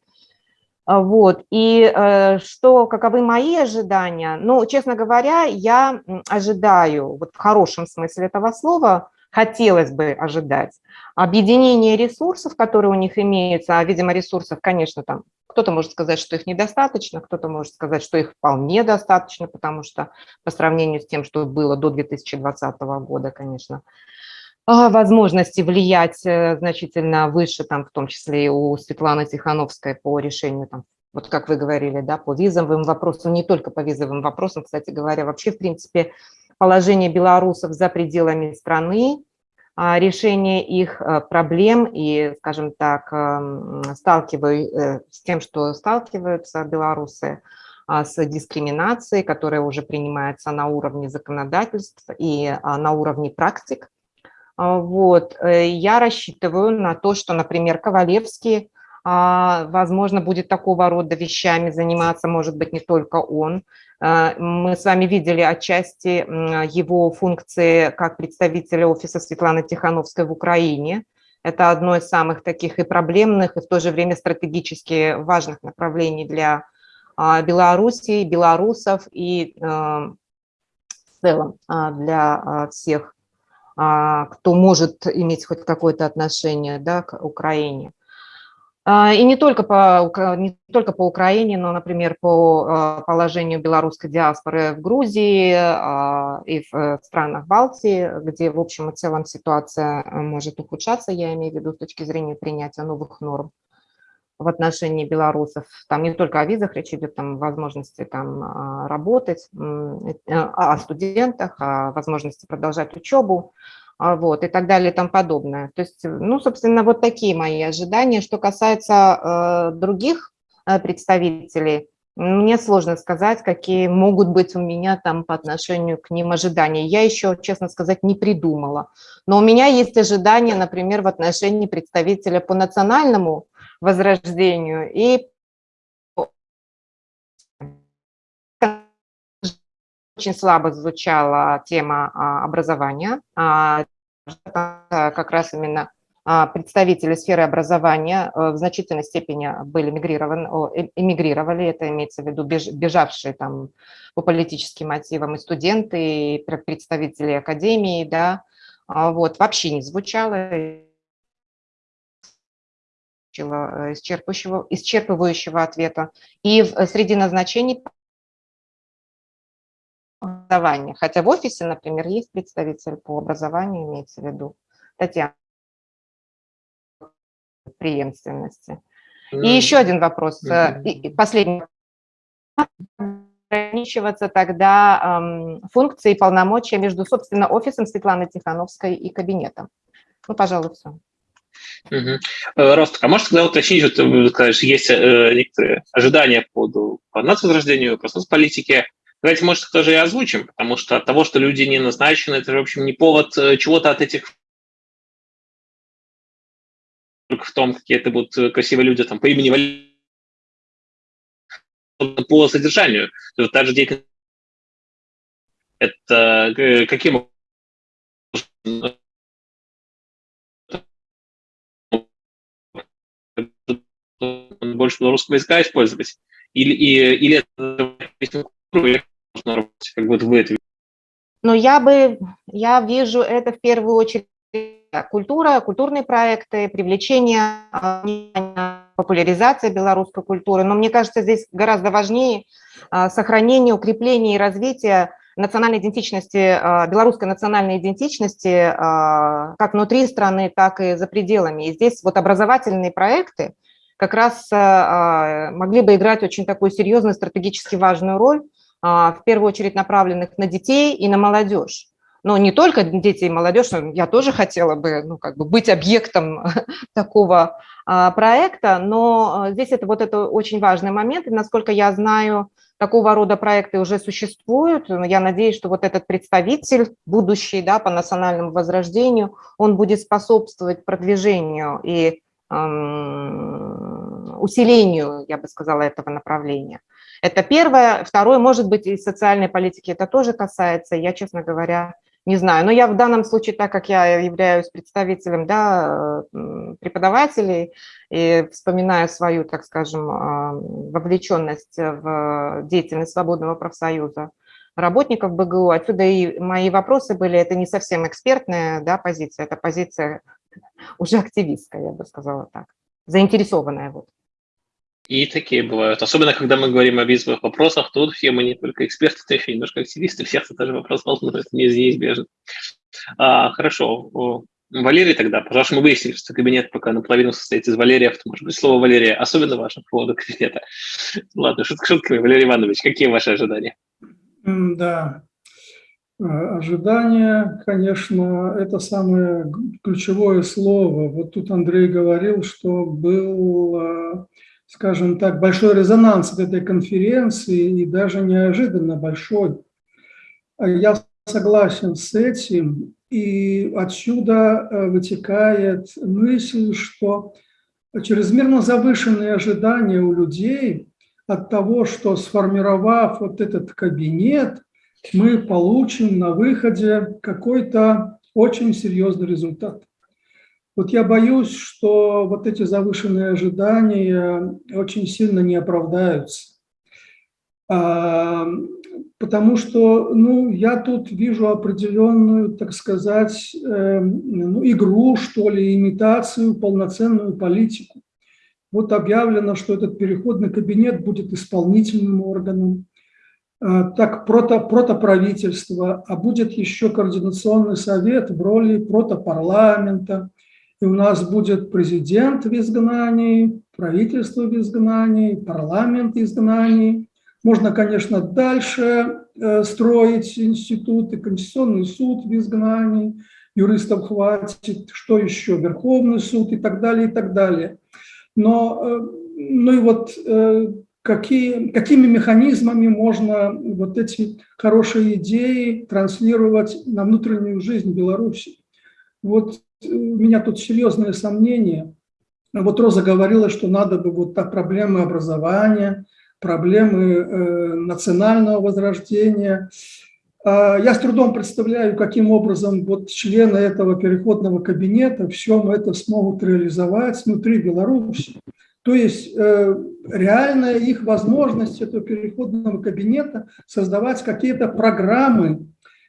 А, вот, и э, что, каковы мои ожидания? Ну, честно говоря, я ожидаю, вот в хорошем смысле этого слова, хотелось бы ожидать, объединение ресурсов, которые у них имеются, а, видимо, ресурсов, конечно, там кто-то может сказать, что их недостаточно, кто-то может сказать, что их вполне достаточно, потому что по сравнению с тем, что было до 2020 года, конечно, а, возможности влиять э, значительно выше, там, в том числе и у Светланы Тихановской по решению, там, вот как вы говорили, да, по визовым вопросам, не только по визовым вопросам, кстати говоря, вообще, в принципе, положение белорусов за пределами страны, решение их проблем и, скажем так, сталкиваю с тем, что сталкиваются белорусы, с дискриминацией, которая уже принимается на уровне законодательств и на уровне практик. Вот. Э, я рассчитываю на то, что, например, Ковалевский а, возможно, будет такого рода вещами заниматься, может быть, не только он. А, мы с вами видели отчасти его функции как представителя офиса Светланы Тихановской в Украине. Это одно из самых таких и проблемных, и в то же время стратегически важных направлений для а, Белоруссии, белорусов и в целом для всех, кто может иметь хоть какое-то отношение да, к Украине. А, и не только, по, не только по Украине, но, например, по а, положению белорусской диаспоры в Грузии а, и в э, странах Балтии, где, в общем и целом, ситуация э, может ухудшаться, я имею в виду с точки зрения принятия новых норм в отношении белорусов. Там не только о визах речь идет, там возможности там работать, э, о студентах, о возможности продолжать учебу. А, вот, и так далее и тому подобное. То есть, ну, собственно, вот такие мои ожидания. Что касается э, других э, представителей, мне сложно сказать, какие могут быть у меня там по отношению к ним ожидания. Я еще, честно сказать, не придумала. Но у меня есть ожидания, например, в отношении представителя по национальному возрождению и очень слабо звучала тема а, образования. А, как раз именно а, представители сферы образования э, в значительной степени были мигрированы, э, эмигрировали, это имеется в виду бежавшие там по политическим мотивам и студенты, и представители академии, да, вот, вообще не звучало исчерпывающего ответа. И среди назначений образования. Хотя в офисе, например, есть представитель по образованию, имеется в виду Татьяна преемственности. И еще один вопрос, mm последний. Ограничиваться тогда эм, функции и полномочия между, собственно, офисом Светланы Тихановской и кабинетом. Ну, пожалуй, все.
Угу. Ростик, а можешь тогда уточнить, что ты скажешь, есть э, некоторые ожидания по, по нацвозрождению, по соцполитике, Давайте, может, тоже и озвучим, потому что от того, что люди не назначены, это, в общем, не повод э, чего-то от этих только в том, какие это будут э, красивые люди там по имени по содержанию. То есть, та же деятельность это э, каким больше белорусского языка использовать? Или, и, или должна работать? Как вот вы это
Но я бы, я вижу это в первую очередь культура, культурные проекты, привлечение, популяризация белорусской культуры. Но мне кажется, здесь гораздо важнее а, сохранение, укрепление и развитие национальной идентичности, а, белорусской национальной идентичности а, как внутри страны, так и за пределами. И здесь вот образовательные проекты как раз могли бы играть очень такую серьезную, стратегически важную роль, в первую очередь направленных на детей и на молодежь. Но не только дети и молодежь, я тоже хотела бы, ну, как бы быть объектом такого а, проекта, но а, здесь это вот это очень важный момент, и насколько я знаю, такого рода проекты уже существуют. Я надеюсь, что вот этот представитель, будущий да, по национальному возрождению, он будет способствовать продвижению и эм, усилению, я бы сказала, этого направления. Это первое. Второе, может быть, и социальной политики это тоже касается. Я, честно говоря, не знаю. Но я в данном случае, так как я являюсь представителем да, преподавателей и вспоминаю свою, так скажем, а, вовлеченность в деятельность свободного профсоюза работников БГУ, отсюда и мои вопросы были, это не совсем экспертная да, позиция, это позиция уже активистская, я бы сказала так, заинтересованная. Вот.
И такие бывают. Особенно, когда мы говорим о визовых вопросах, тут все мы не только эксперты, но еще немножко активисты, всех это тоже вопрос волнует, неизбежно. А, хорошо. Валерий тогда, потому что мы выяснили, что кабинет пока наполовину состоит из Валериев, то, может быть, слово Валерия особенно важно по поводу кабинета. Ладно, шутка шутками. Валерий Иванович, какие ваши ожидания?
Да. Ожидание, конечно, это самое ключевое слово. Вот тут Андрей говорил, что был, скажем так, большой резонанс от этой конференции и даже неожиданно большой. Я согласен с этим, и отсюда вытекает мысль, что чрезмерно завышенные ожидания у людей от того, что сформировав вот этот кабинет, мы получим на выходе какой-то очень серьезный результат. Вот я боюсь, что вот эти завышенные ожидания очень сильно не оправдаются. А, потому что ну, я тут вижу определенную, так сказать, э, ну, игру, что ли, имитацию, полноценную политику. Вот объявлено, что этот переходный кабинет будет исполнительным органом, э, так прото, протоправительство, а будет еще координационный совет в роли протопарламента, и у нас будет президент в изгнании, правительство в изгнании, парламент в изгнании, можно, конечно, дальше э, строить институты, Конституционный суд в изгнании, юристов хватит, что еще, Верховный суд и так далее, и так далее. Но, э, ну и вот э, какие, какими механизмами можно вот эти хорошие идеи транслировать на внутреннюю жизнь Беларуси? Вот у меня тут серьезные сомнения. Вот Роза говорила, что надо бы вот так проблемы образования, проблемы э, национального возрождения. А, я с трудом представляю, каким образом вот члены этого переходного кабинета все это смогут реализовать внутри Беларуси. То есть э, реальная их возможность этого переходного кабинета создавать какие-то программы,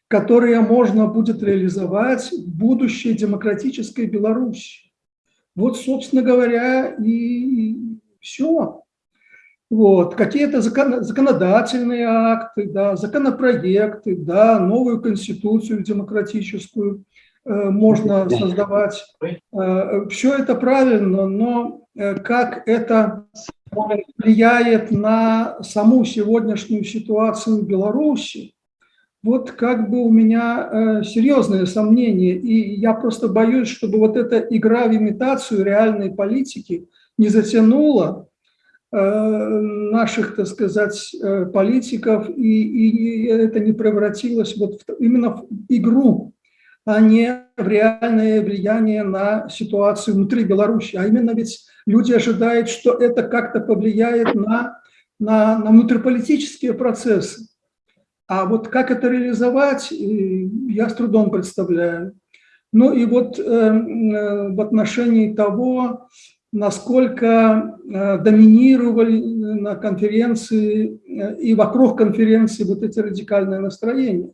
которые можно будет реализовать в будущей демократической Беларуси. Вот, собственно говоря, и все. Вот, какие-то закон, законодательные акты, да, законопроекты, да, новую конституцию демократическую э, можно создавать. Э, все это правильно, но э, как это влияет на саму сегодняшнюю ситуацию в Беларуси, вот как бы у меня э, серьезные сомнения, и я просто боюсь, чтобы вот эта игра в имитацию реальной политики не затянула, Э, наших, так сказать, э, политиков, и, и это не превратилось вот в, именно в игру, а не в реальное влияние на ситуацию внутри Беларуси. А именно ведь люди ожидают, что это как-то повлияет на, на, на внутриполитические процессы. А вот как это реализовать, я с трудом представляю. Ну и вот э, в отношении того, насколько э, доминировали на конференции э, и вокруг конференции вот эти радикальные настроения.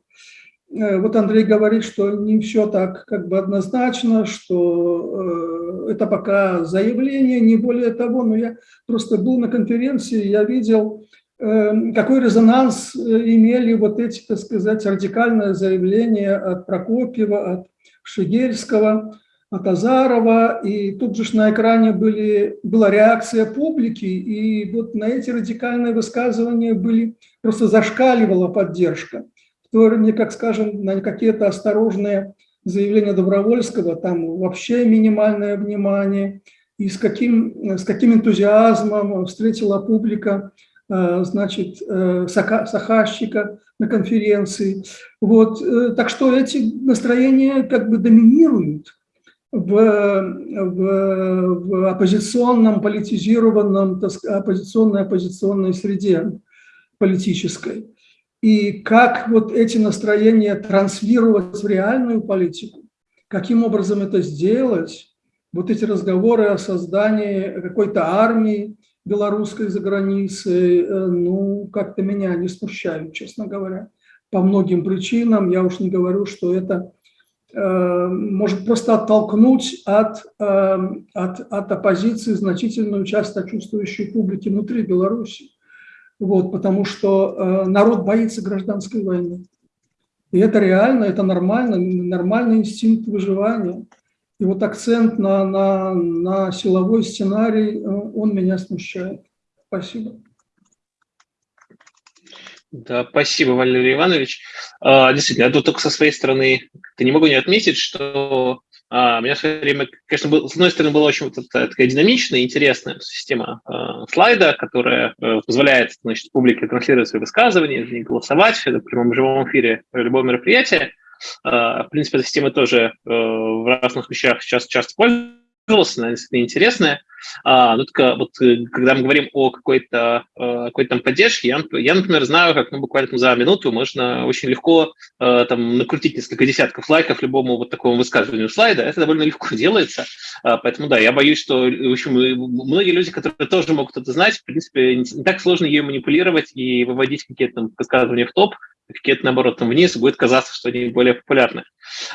Э, вот Андрей говорит, что не все так как бы однозначно, что это пока заявление, не более того, но я просто был на конференции, я видел, какой резонанс имели вот эти, так сказать, радикальные заявления от Прокопьева, от Шигельского, от Азарова, и тут же на экране были, была реакция публики, и вот на эти радикальные высказывания были, просто зашкаливала поддержка. В то время, как, скажем, на какие-то осторожные заявления Добровольского, там вообще минимальное внимание, и с каким, с каким энтузиазмом встретила публика э, значит, э, Сахащика на конференции. Вот, э, так что эти настроения как бы доминируют в, в, в оппозиционном, политизированном, оппозиционной оппозиционной среде политической. И как вот эти настроения транслировать в реальную политику, каким образом это сделать, вот эти разговоры о создании какой-то армии белорусской за границей, э, ну, как-то меня не смущают, честно говоря, по многим причинам. Я уж не говорю, что это Э, может просто оттолкнуть от, э, от, от оппозиции значительную часть сочувствующей публики внутри Беларуси. Вот, потому что э, народ боится гражданской войны. И это реально, это нормально, нормальный инстинкт выживания. И вот акцент на, на, на силовой сценарий, он меня смущает. Спасибо.
Да, спасибо, Валерий Иванович. А, действительно, я тут только со своей стороны не могу не отметить, что а, меня в свое время, конечно, был, с одной стороны, была очень вот такая динамичная, интересная система а, слайда, которая а, позволяет значит, публике транслировать свои высказывания, голосовать в прямом живом эфире любого мероприятия. А, в принципе, эта система тоже а, в разных вещах сейчас часто пользовалась, она действительно интересная. А, ну, только вот э, когда мы говорим о какой-то э, какой там поддержке, я, я, например, знаю, как ну, буквально за минуту можно очень легко э, там накрутить несколько десятков лайков любому вот такому высказыванию слайда. Это довольно легко делается. А, поэтому, да, я боюсь, что, в общем, многие люди, которые тоже могут это знать, в принципе, не так сложно ее манипулировать и выводить какие-то там высказывания в топ, какие-то, наоборот, там вниз, будет казаться, что они более популярны.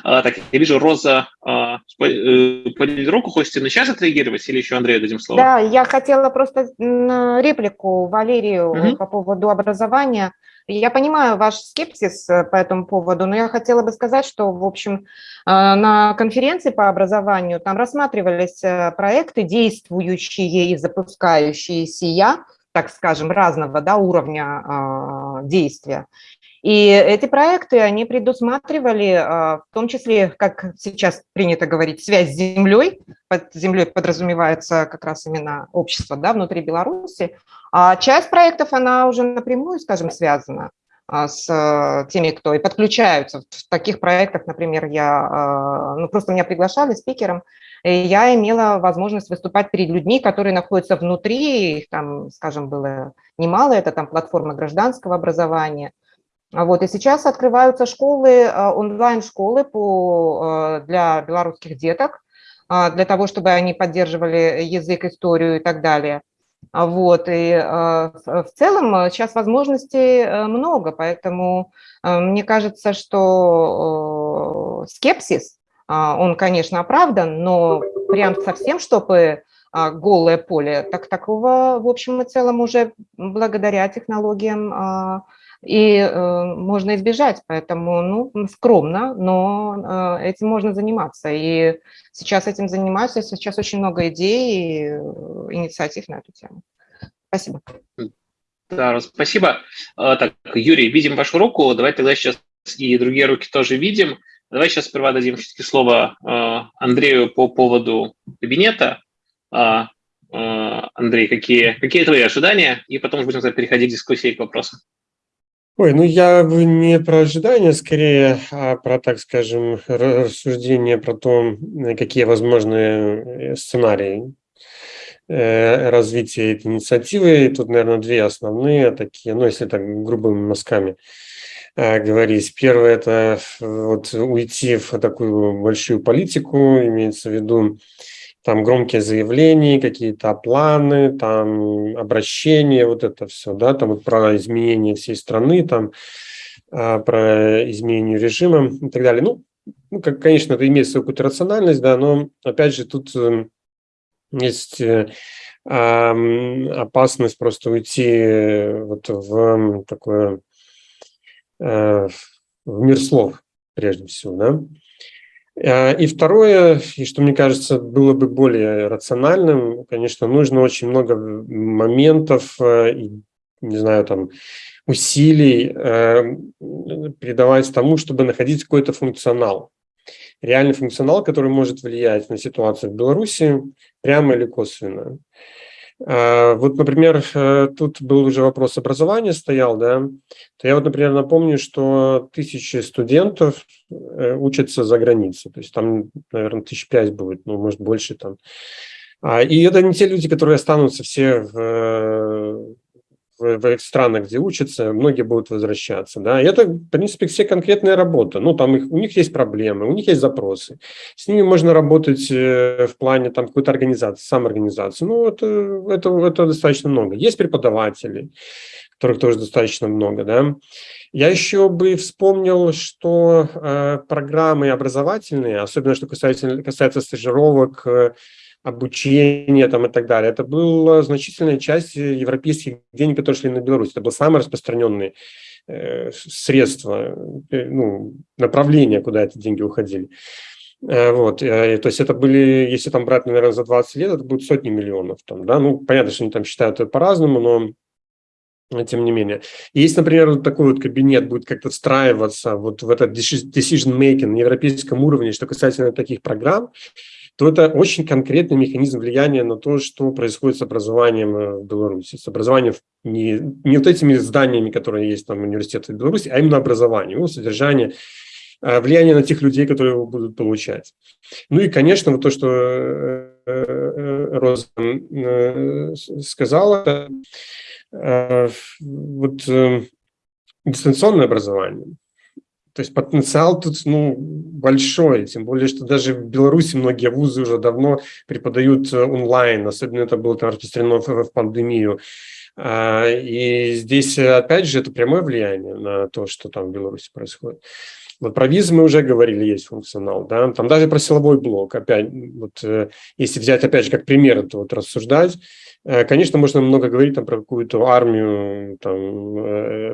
А, так, я вижу, Роза а, подняли руку, хочете на сейчас отреагировать или еще Андрею дадим слово?
Да, я хотела просто реплику Валерию угу. по поводу образования. Я понимаю ваш скепсис э, по этому поводу, но я хотела бы сказать, что, в общем, а, на конференции по образованию там рассматривались э, проекты, действующие и запускающие сия, так скажем, разного да, уровня э, действия. И эти проекты, они предусматривали, а, в том числе, как сейчас принято говорить, связь с землей. Под землей подразумевается как раз именно общество да, внутри Беларуси. А часть проектов, она уже напрямую, скажем, связана а, с а, теми, кто и подключаются. В таких проектах, например, я, ну, просто меня приглашали спикером, и я имела возможность выступать перед людьми, которые находятся внутри, их там, скажем, было немало, это там платформа гражданского образования – вот, и сейчас открываются школы, а, онлайн-школы э, для белорусских деток, а, для того, чтобы они поддерживали язык, историю и так далее. А вот, и в целом сейчас возможностей э, много, поэтому э, мне кажется, что скепсис, он, конечно, оправдан, но прям совсем, чтобы голое поле, так такого, в общем и целом, уже благодаря технологиям и э, можно избежать, поэтому, ну, скромно, но э, этим можно заниматься, и сейчас этим занимаются, сейчас очень много идей и э, инициатив на эту тему. Спасибо.
Да, спасибо. А, так, Юрий, видим вашу руку, давай тогда сейчас и другие руки тоже видим. Давай сейчас сперва дадим слово э, Андрею по поводу кабинета. Э, Андрей, какие, какие твои ожидания? И потом будем переходить к дискуссии к вопросам.
Ой, ну я не про ожидания, скорее, а про, так скажем, рассуждение про то, какие возможные э, сценарии э, развития этой инициативы. И тут, наверное, две основные такие, ну, если так грубыми мазками э, говорить. Первое – это вот уйти в такую большую политику, имеется в виду там громкие заявления, какие-то планы, там обращения, вот это все, да, там вот про изменение всей страны, там а, про изменение режима и так далее. Ну, ну как, конечно, это имеет свою какую-то рациональность, да, но опять же тут э, есть э, опасность просто уйти вот в такое э, в мир слов прежде всего, да. Э, и второе, и что мне кажется было бы более рациональным, конечно, нужно очень много моментов, э, не знаю, там, усилий э, передавать тому, чтобы находить какой-то функционал. Реальный функционал, который может влиять на ситуацию в Беларуси прямо или косвенно. А, вот, например, э, тут был уже вопрос образования стоял, да, то я вот, например, напомню, что тысячи студентов э, учатся за границей, то есть там, наверное, тысяч пять будет, ну, может, больше там. А, и это не те люди, которые останутся все в, в, в странах, где учатся, многие будут возвращаться. Да? И это, в принципе, все конкретная работа. Ну, там их, у них есть проблемы, у них есть запросы. С ними можно работать э, в плане там какой-то организации, самоорганизации. Ну, это, это, это достаточно много. Есть преподаватели, которых тоже достаточно много. Да? Я еще бы вспомнил, что э, программы образовательные, особенно что касается, касается стажировок, э, обучение там и так далее. Это была значительная часть европейских денег, которые шли на Беларусь. Это было самое распространенное э, средство, э, ну, направление, куда эти деньги уходили. Э, вот, э, то есть это были, если там брать, наверное, за 20 лет, это будет сотни миллионов. Там, да? Ну, понятно, что они там считают это по-разному, но тем не менее. Есть, например, вот такой вот кабинет будет как-то встраиваться вот в этот decision making на европейском уровне, что касательно таких программ, то это очень конкретный механизм влияния на то, что происходит с образованием э, в Беларуси. С образованием не, не вот этими зданиями, которые есть там университеты Беларуси, а именно образование, его содержание, э, влияние на тех людей, которые его будут получать. Ну и, конечно, вот то, что э, Роза сказала, вот дистанционное образование – то есть потенциал тут ну, большой, тем более, что даже в Беларуси многие вузы уже давно преподают э, онлайн, особенно это было там распространено в, в пандемию. А, и здесь, опять же, это прямое влияние на то, что там в Беларуси происходит. Вот про визы мы уже говорили, есть функционал, да, там даже про силовой блок, опять, вот э, если взять, опять же, как пример это вот рассуждать, Э, конечно, можно много говорить там, про какую-то армию, там, э,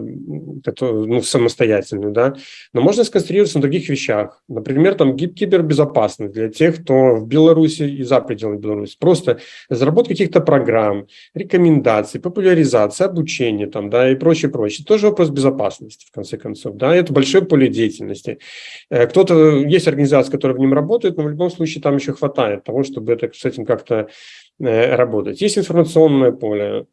ну, самостоятельную, да, но можно сконцентрироваться на других вещах. Например, там кибербезопасность для тех, кто в Беларуси и за пределами Беларуси. Просто разработка каких-то программ, рекомендаций, популяризация, обучение там, да, и прочее, прочее. Тоже вопрос безопасности, в конце концов, да, это большое поле деятельности. Э, кто-то, есть организации, которые в нем работают, но в любом случае там еще хватает того, чтобы это, с этим как-то Э, работать. Есть информационное поле.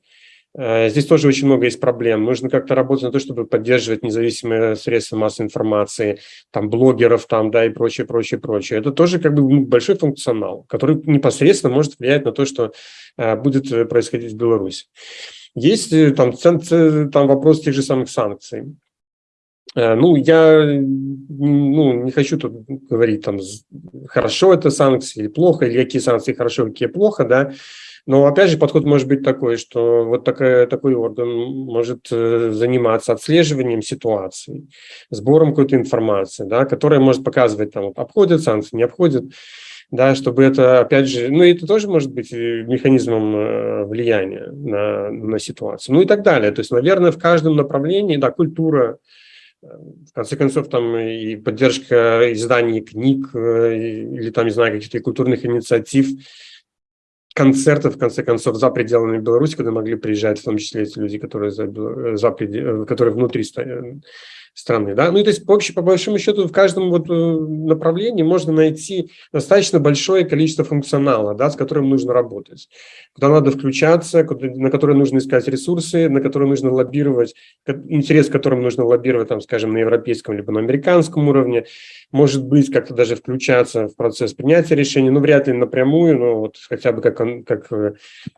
Э, здесь тоже очень много есть проблем. Нужно как-то работать на то, чтобы поддерживать независимые средства массовой информации, там, блогеров, там, да, и прочее, прочее, прочее. Это тоже как бы большой функционал, который непосредственно может влиять на то, что э, будет происходить в Беларуси. Есть там, там вопрос тех же самых санкций. Ну, я ну, не хочу тут говорить, там, хорошо это санкции или плохо, или какие санкции хорошо, какие плохо, да, но опять же подход может быть такой, что вот такая, такой орган может э, заниматься отслеживанием ситуации, сбором какой-то информации, да, которая может показывать, там, обходят санкции, не обходят, да, чтобы это, опять же, ну, это тоже может быть э, механизмом э, влияния на, на ситуацию, ну и так далее. То есть, наверное, в каждом направлении, да, культура, в конце концов, там и поддержка изданий книг, э, или там, не знаю, каких-то культурных инициатив, концертов, в конце концов, за пределами Беларуси, куда могли приезжать, в том числе эти люди, которые, за, за, которые внутри страны. Да? Ну, и то есть, по, общем, по большому счету, в каждом вот э, направлении можно найти достаточно большое количество функционала, да, с которым нужно работать, куда надо включаться, куда, на которые нужно искать ресурсы, на которые нужно лоббировать, интерес, которым нужно лоббировать, там, скажем, на европейском либо на американском уровне, может быть, как-то даже включаться в процесс принятия решений, ну, вряд ли напрямую, но вот хотя бы как, как э,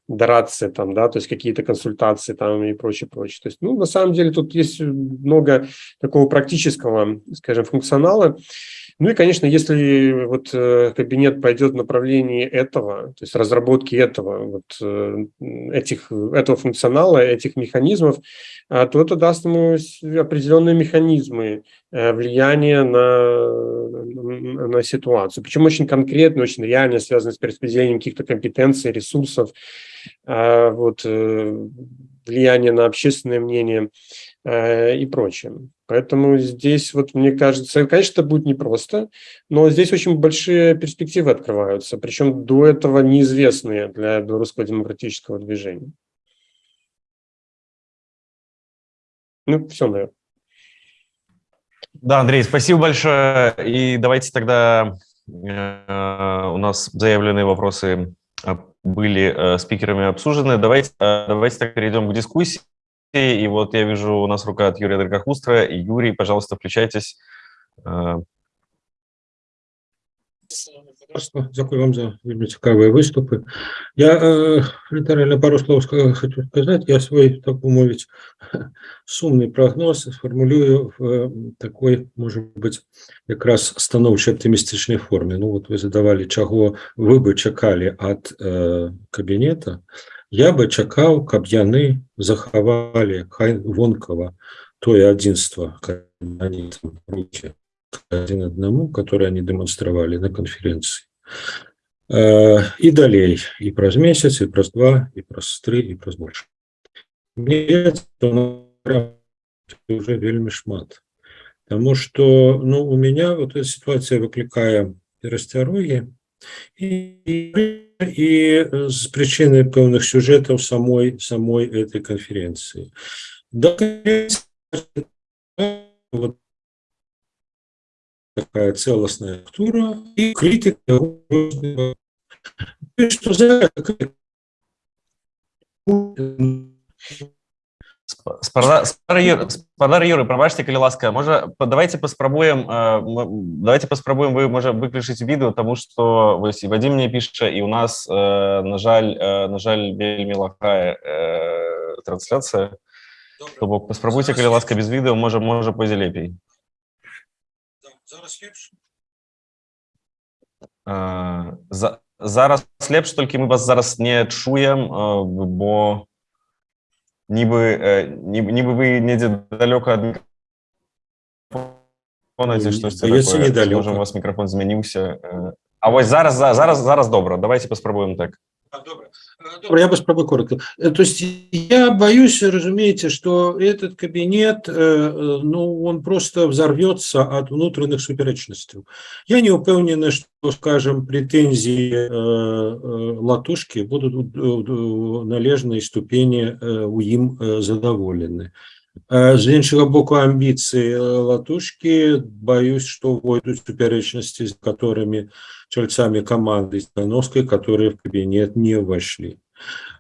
дорация, там, да, то есть какие-то консультации там и прочее, прочее. То есть, ну, на самом деле тут есть много такого практического, скажем, функционала. Ну и, конечно, если вот э, кабинет пойдет в направлении этого, то есть разработки этого, вот э, этих, этого функционала, этих механизмов, а, то это даст ему определенные механизмы э, влияния на, на ситуацию. Причем очень конкретно, очень реально связаны с перераспределением каких-то компетенций, ресурсов, а, вот, влияние на общественное мнение и прочее. Поэтому здесь, вот мне кажется, конечно, это будет непросто, но здесь очень большие перспективы открываются, причем до этого неизвестные для белорусского демократического движения. Ну, все, наверное.
Да, Андрей, спасибо большое. И давайте тогда э, у нас заявленные вопросы были э, спикерами обсуждены. Давайте, э, давайте так перейдем к дискуссии. И вот я вижу, у нас рука от Юрия Драгохустра. И Юрий, пожалуйста, включайтесь.
Дякую вам за вельмі цікавыя выступы я э, літаральна пару слов хочу сказать я свой так бы мовіць сумный прогноз сфармулюю в э, такой может быть якраз станоўчай аптымістычнай форме Ну вот вы задавали чаго вы бы чакалі от э, кабінета я бы чакаў каб яны захавалі хай вонкава тое адзінства руки один одному которые они демонстравалі на конференции і э, далей і праз месяц і праз два і праз тры і праз больше уже вельмі шмат Таму что ну у меня вот эта ситуация выклікае перасцярогі и, и с причиной певных сюжетов самой, самой этой конференции. Да, вот такая целостная структура и критика. Что за
спадар Юры пробачьте калі ласка можа давайте паспрабуем давайте паспрабуем вы можа выключыць відэо тому что вось і вадзім мне піша і у нас на жаль на жаль вельмі лахая трансляцыя то бок паспрабуйце калі ласка без відэо можа можа пойдзе лепей за зараз лепш толькі мы вас зараз не чуем бо нібы нібы вы недзе далёка ад ці штосьці
недалёка
у вас мікрафон змяніўся А вось зараз зараз зараз добра давайте паспрабуем так
Добро. Добро, я попробую коротко. То есть я боюсь, разумеете, что этот кабинет, ну, он просто взорвется от внутренних суперечностей. Я не упевнений, что, скажем, претензии латушки будут в належной ступени у им задоволены. З іншого боку, амбіції Латушки, боюсь, что войдут суперечности, с которыми чальцами команды Становской, которые в кабинет не вошли.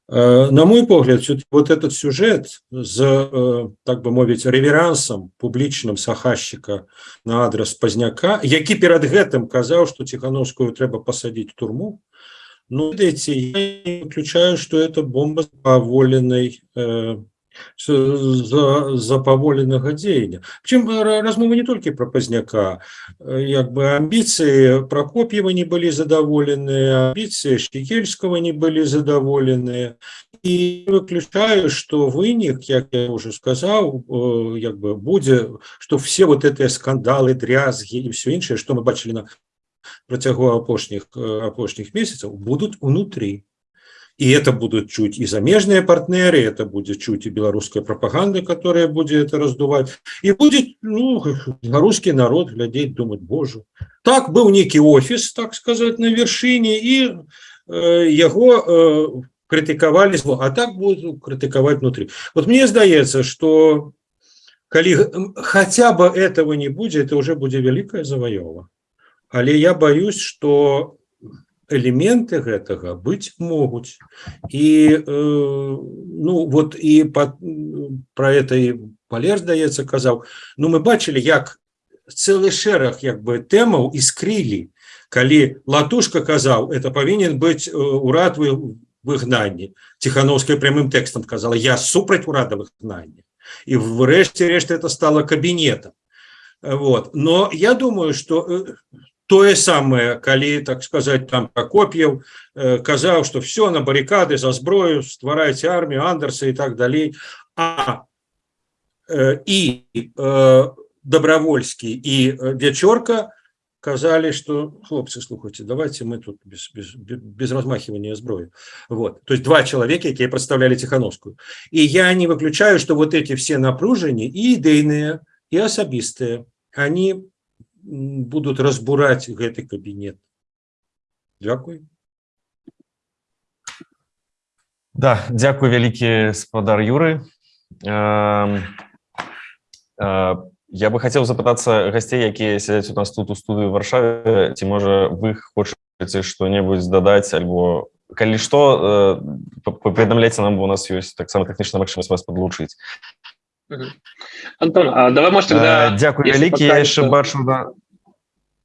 На мой погляд, вот этот сюжет з, так бы мовить, реверансом публічным сахащика на адрес Пазняка, які перед гэтым казаў, что Тихановскую трэба посадить в турму, ну, видите, я не выключаю, что это бомба поволенной за, за паволенага дзеяння чым размова не толькі пра пазняка як бы амбіцыі прокоп'ева не былі задаволеныя амбіцыі шкікельского не былі задаволеныя і выключаю что вынік як я уже сказаў як бы будзе что все вот этыя скандалы дрязгі і все іншае что мы бачылі на працягу апошніх апошніх месяцаў будуць унутрі и это будут чуть и замежные партнеры, это будет чуть и белорусская пропаганда, которая будет это раздувать. И будет ну, русский народ глядеть, думать, боже. Так был некий офис, так сказать, на вершине, и э, его э, критиковали, а так будут критиковать внутри. Вот мне сдается, что коли хотя бы этого не будет, это уже будет великая завоева. Але я боюсь, что элементы гэтага быць могуць і э, ну вот і под про это і палер здаецца казаў Ну мы бачылі як цэлы шэраг як бы тэмаў іскрылі калі латушка казаў это павінен быць урад вы выгнанні тихохановская прямым тэкстам казала я супраць урадавых гнання і врэшце рэшты это стало кабінетам вот но я думаю что тое самае калі так сказать там прокоп'ев э, казаў что все на баррикады за зброю стварайце армію андерса и так далей а э, і э, добровольский и вечорка казали что хлопцы слухайте давайте мы тут без, без, без размахивания зброю вот то есть два человека якія представляли тихохановскую и я не выключаю что вот эти все напружения и идейные и особистые они будут разбураць гэты кабінет Дякую.
Да дзякую вялікі спадар юры. Э, э, я бы хотел запытацца гасцей якія сядзяць у нас тут у студыю варшаве. Ці можа вы хочаце что-небудзь дадаць альбо калі што э, паведамляйце нам у нас ёсць таксама тэхнічна магчымасць вас подлучыць
Антон, а давай, может, тогда...
Э, дякую, великий, я еще бачу, да.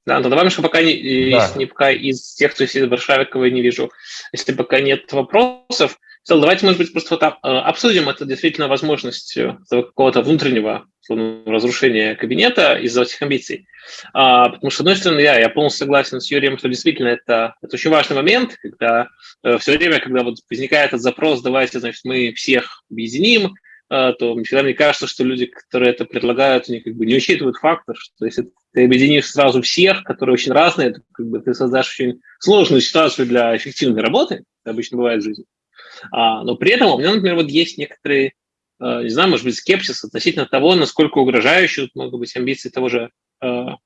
Да, но давай, что пока, не, да. если не пока из тех, кто сидит в я не вижу, если пока нет вопросов, то давайте, может быть, просто вот а, обсудим это действительно возможность э, какого-то внутреннего разрушения кабинета из-за этих амбиций. А, потому что, с одной стороны, я, я полностью согласен с Юрием, что действительно это, это очень важный момент, когда э, все время, когда вот возникает этот запрос, давайте, значит, мы всех объединим, то всегда мне кажется, что люди, которые это предлагают, они как бы не учитывают фактор, что если ты объединишь сразу всех, которые очень разные, то как бы ты создашь очень сложную ситуацию для эффективной работы, это обычно бывает в жизни. А, но при этом у меня, например, вот есть некоторые, а, не знаю, может быть, скепсис относительно того, насколько угрожающие могут быть амбиции того же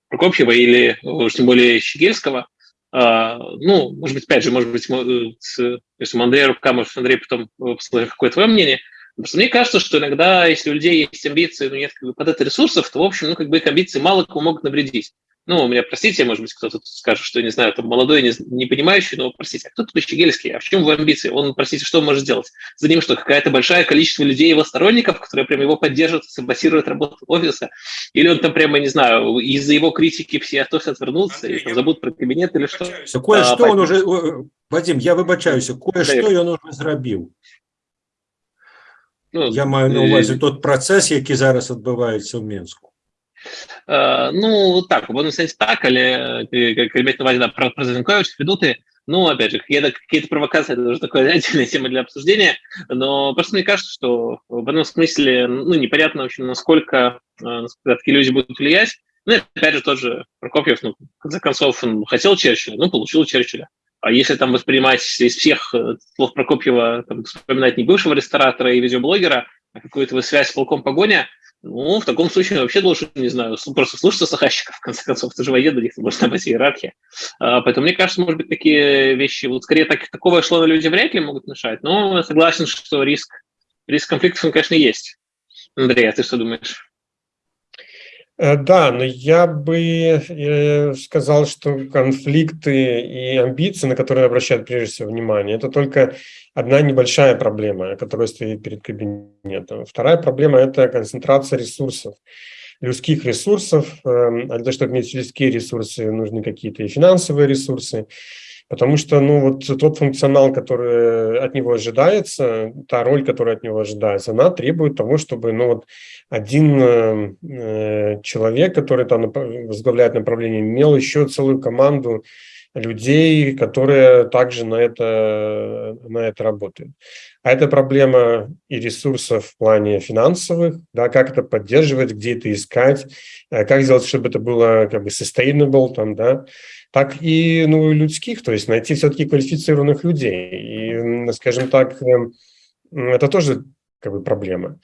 Прокопьева или уж тем более Щегельского, ну, может быть, опять же, может быть, если у Андрея рука, может, Андрей потом посмотрит, какое твое мнение. Просто мне кажется, что иногда, если у людей есть амбиции, но нет как бы, под это ресурсов, то, в общем, ну, как бы их амбиции мало кому могут навредить. Ну, у меня, простите, может быть, кто-то скажет, что, не знаю, там молодой, не, не понимающий, но, простите, а кто тут Щегельский? А в чем его амбиции? Он, простите, что он может сделать? За ним что, какое-то большое количество людей, его сторонников, которые прямо его поддерживают, саботируют работу офиса? Или он там прямо, не знаю, из-за его критики все от офиса отвернутся и там, забудут про кабинет или что?
Кое-что а, он уже... Вадим, я вибачаюся, кое-що він уже зробив. Ну, я маю на увазі тот процес, який зараз відбувається в Мінську.
Э, ну, так, в одном сенсе так, але как иметь на увазі, да, про, про Зеленкович, ведуты, ну, опять же, какие-то провокации, это уже такая отдельная тема для обсуждения, но просто мне кажется, что в одном смысле, ну, непонятно, в общем, насколько, насколько такие люди будут влиять. Ну, и опять же, тот же Прокопьев, ну, в конце концов, он хотел Черчилля, ну, получил Черчилля. А если там воспринимать из всех э, слов Прокопьева, там, вспоминать не бывшего ресторатора и видеоблогера, а какую-то связь с полком погоня, ну, в таком случае вообще должен, не знаю, просто слушаться сахащиков, в конце концов, ты же военный, них должна быть иерархия. А, поэтому мне кажется, может быть, такие вещи, вот скорее так, такого эшелона люди вряд ли могут мешать, но согласен, что риск, риск конфликтов, он, конечно, есть. Андрей, а ты что думаешь?
Э, да, но я бы э, сказал, что конфликты и амбиции, на которые обращают прежде всего внимание, это только одна небольшая проблема, которая стоит перед кабинетом. Вторая проблема – это концентрация ресурсов, людских ресурсов. Эм, а для того, чтобы иметь людские ресурсы, нужны какие-то и финансовые ресурсы. Потому что ну, вот тот функционал, который от него ожидается, та роль, которая от него ожидается, она требует того, чтобы ну, вот один э, человек, который там возглавляет направление, имел еще целую команду людей, которые также на это, на это работают. А это проблема и ресурсов в плане финансовых, да, как это поддерживать, где это искать, э, как сделать, чтобы это было как бы sustainable, там, да, так и ну, людских, то есть найти все-таки квалифицированных людей. И, скажем так, эм, это тоже как бы проблема.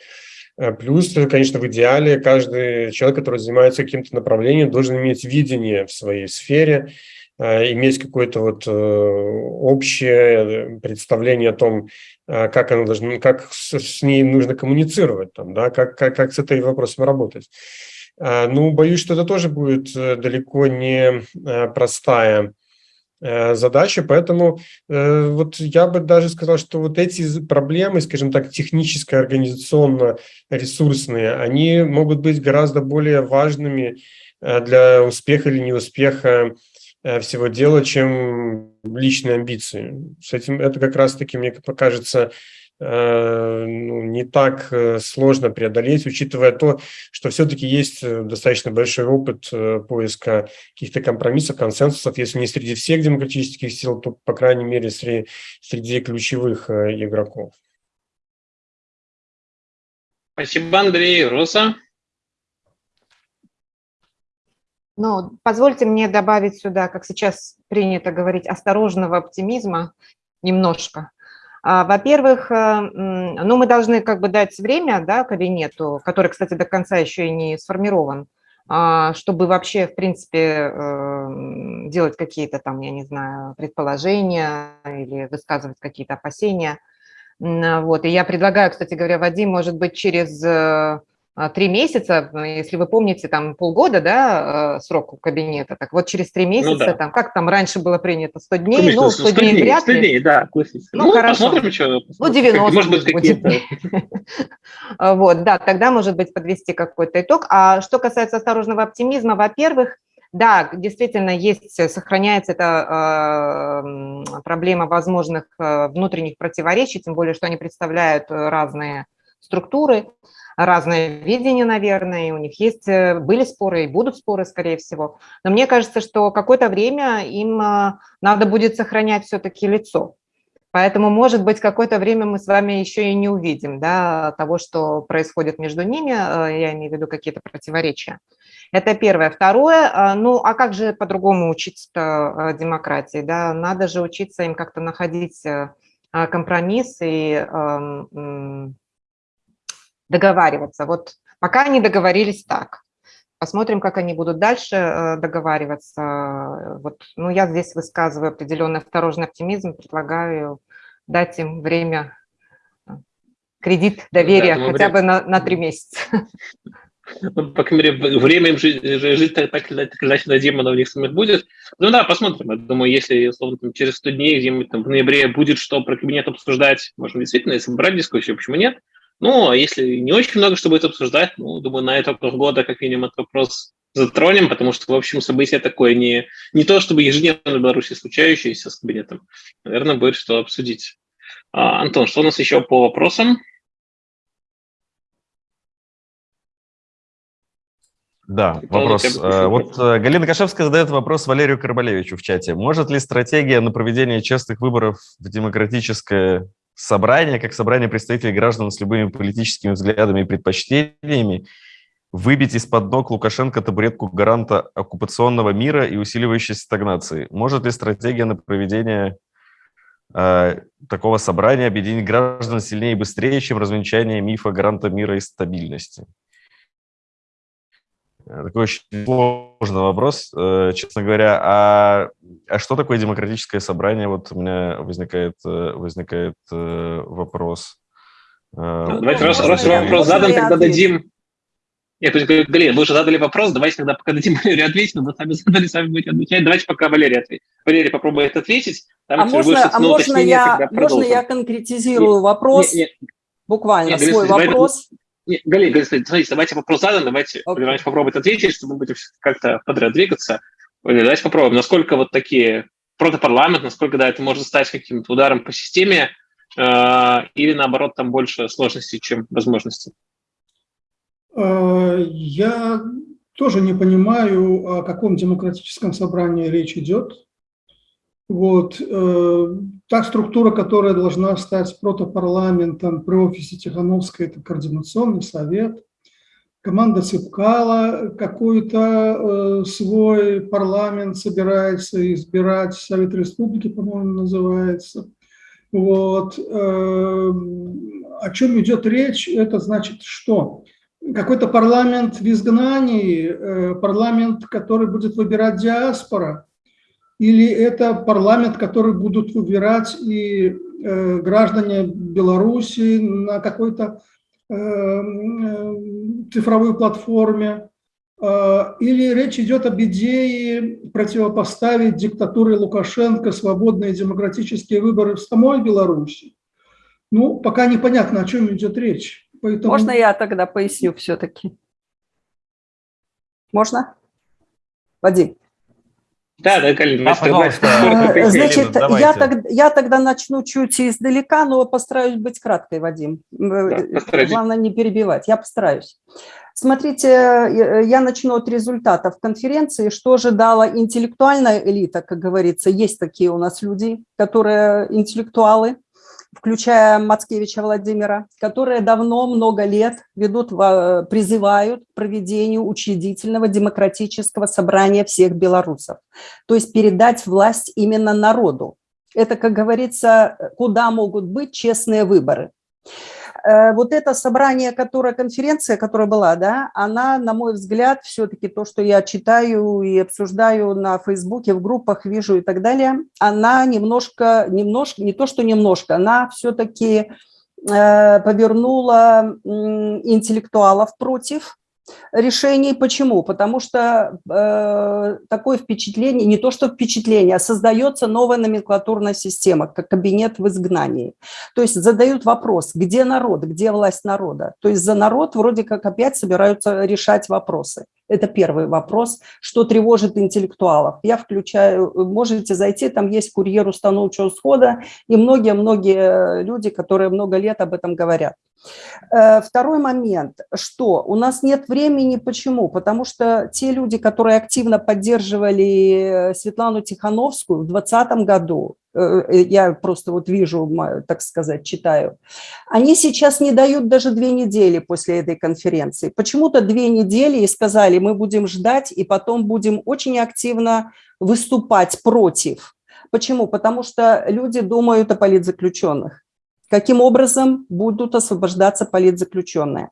Э, плюс, конечно, в идеале каждый человек, который занимается каким-то направлением, должен иметь видение в своей сфере, э, иметь какое-то вот э, общее представление о том, как, она должна, как с ней нужно коммуницировать, там, да, как, как, как с этой вопросом работать. Ну, боюсь, что это тоже будет э, далеко не э, простая э, задача, поэтому вот я бы даже сказал, что вот эти проблемы, скажем так, технически, организационно, ресурсные, они могут быть гораздо более важными для успеха или неуспеха всего дела, чем личные амбиции. С этим это как раз-таки, мне покажется, Э, ну, не так э, сложно преодолеть, учитывая то, что все-таки есть э, достаточно большой опыт поиска каких-то компромиссов, консенсусов, если не среди всех демократических сил, то, по крайней мере, среди, среди ключевых игроков.
Спасибо, Андрей. Роса?
Ну, позвольте мне добавить сюда, как сейчас принято говорить, осторожного оптимизма немножко. А, во-первых, э, ну, мы должны как бы дать время да, кабинету, который, кстати, до конца еще и не сформирован, а, чтобы вообще, в принципе, э, делать какие-то там, я не знаю, предположения или высказывать какие-то опасения. Вот. И я предлагаю, кстати говоря, Вадим, может быть, через э, три месяца, если вы помните, там полгода, да, срок у кабинета, так вот через три ну месяца, ну, да. там, как там раньше было принято, 100 дней, Конечно, ну, 100, 100 дней, вряд
100 дней, да, классически.
Ну, ну хорошо. Посмотрим, что, ну, 90, может быть, какие-то. Вот, да, тогда, может быть, подвести какой-то итог. А что касается осторожного оптимизма, во-первых, да, действительно есть, сохраняется эта э, проблема возможных э, внутренних противоречий, тем более, что они представляют разные структуры разное видение, наверное, и у них есть, э, были споры и будут споры, скорее всего. Но мне кажется, что какое-то время им а, надо будет сохранять все-таки лицо. Поэтому, может быть, какое-то время мы с вами еще и не увидим да, того, что происходит между ними, э, я имею в виду какие-то противоречия. Это первое. Второе, ну а как же по-другому учиться э, демократии? Да? Надо же учиться им как-то находить компромисс и договариваться. Вот пока они договорились так. Посмотрим, как они будут дальше э, договариваться. Вот, ну, я здесь высказываю определенный осторожный оптимизм, предлагаю дать им время, э, кредит доверия
Да,
хотя
время.
бы на, на три месяца.
Ну, по крайней мере, время им жить, жить так, так или иначе дадим, оно у них самих будет. Ну да, посмотрим. Я думаю, если, условно, там, через 100 дней, где-нибудь там в ноябре будет что про кабинет обсуждать, можно действительно, если брать дискуссию, почему нет? Ну, а если не очень много что будет обсуждать, ну, думаю, на это года как минимум этот вопрос затронем, потому что, в общем, событие такое не, не то, чтобы ежедневно в Беларуси случающееся с кабинетом. Наверное, будет что обсудить. А, Антон, что у нас еще по вопросам?
Да,
Павел,
вопрос. Э, Вот э, Галина Кашевская задает вопрос Валерию Карбалевичу в чате. Может ли стратегия на проведение честных выборов в демократическое собрание, как собрание представителей граждан с любыми политическими взглядами и предпочтениями, выбить из-под ног Лукашенко табуретку гаранта оккупационного мира и усиливающейся стагнации? Может ли стратегия на проведение э, такого собрания объединить граждан сильнее и быстрее, чем развенчание мифа гаранта мира и стабильности? Э, Такой очень сложный вопрос, э, честно говоря. А, а что такое демократическое собрание? Вот у меня возникает, э, возникает вопрос.
Ну, Давайте,
Ну,
раз, раз вопрос задан, тогда дадим... Нет, то есть, говорю, Галина, вы уже задали вопрос, давайте тогда пока дадим Валерию ответить, но вы сами задали, сами будете отвечать. Давайте пока Валерий ответит. Валерий попробует ответить. Там,
А можно, а можно, я, можно я конкретизирую вопрос,
Не, не,
буквально
Нет,
свой
Галина, давай-
вопрос?
не, Галина, Галина, смотрите, давайте вопрос задан, давайте. Валерий Иванович попробует ответить, чтобы мы будем как-то подряд двигаться. Давайте попробуем, насколько вот такие протопарламент, насколько, да, это может стать каким-то ударом по системе, э, или наоборот, там больше сложностей, чем возможностей.
Э, Я тоже не понимаю, о каком демократическом собрании речь идет. Вот. э, Та структура, которая должна стать протопарламентом при офисе Тихановской, это координационный совет. Команда Цыпкала какой-то э, свой парламент собирается избирать, Совет Республики, по-моему, называется. Вот. э, О чем идет речь, это значит что? Какой-то парламент в изгнании, э, парламент, который будет выбирать диаспора, или это парламент, который будут выбирать и э, граждане Беларуси на какой-то э, э, цифровой платформе, Э, или речь идет об идее противопоставить диктатуре Лукашенко свободные демократические выборы в самой Беларуси. Ну, пока непонятно, о чем идет речь. Поэтому...
Можно я тогда поясню все-таки? Можно? Вадим.
Да, да, Галина,
Да,
тогда-
пожалуйста. Галина,
Значит, я, тогда, я тогда начну чуть издалека, но постараюсь быть краткой, Вадим. Э,
постарайтесь.
Главное не перебивать, я постараюсь. Смотрите, э, я начну от результатов конференции. Что ожидала интеллектуальная элита, как говорится, есть такие у нас люди, которые интеллектуалы, включая Мацкевича Владимира, которые давно, много лет ведут, во- призывают к проведению учредительного демократического собрания всех белорусов. То есть передать власть именно народу. Это, как говорится, куда могут быть честные выборы. Э, Вот это собрание, которое, конференция, которая была, да, она, на мой взгляд, все-таки то, что я читаю и обсуждаю на Фейсбуке, в группах вижу и так далее, она немножко, немножко, не то, что немножко, она все-таки э, повернула интеллектуалов против решений. Почему? Потому что э, такое впечатление, не то что впечатление, а создается новая номенклатурная система, как кабинет в изгнании. То есть задают вопрос, где народ, где власть народа. То есть за народ вроде как опять собираются решать вопросы. Это первый вопрос, что тревожит интеллектуалов. Я включаю, можете зайти, там есть курьер установчего схода и многие-многие люди, которые много лет об этом говорят. Э, Второй момент, что у нас нет времени, почему? Потому что те люди, которые активно поддерживали Светлану Тихановскую в 2020 году, э, я просто вот вижу, так сказать, читаю, они сейчас не дают даже две недели после этой конференции. Почему-то две недели и сказали, мы будем ждать и потом будем очень активно выступать против. Почему? Потому что люди думают о политзаключенных. Каким образом будут освобождаться политзаключенные.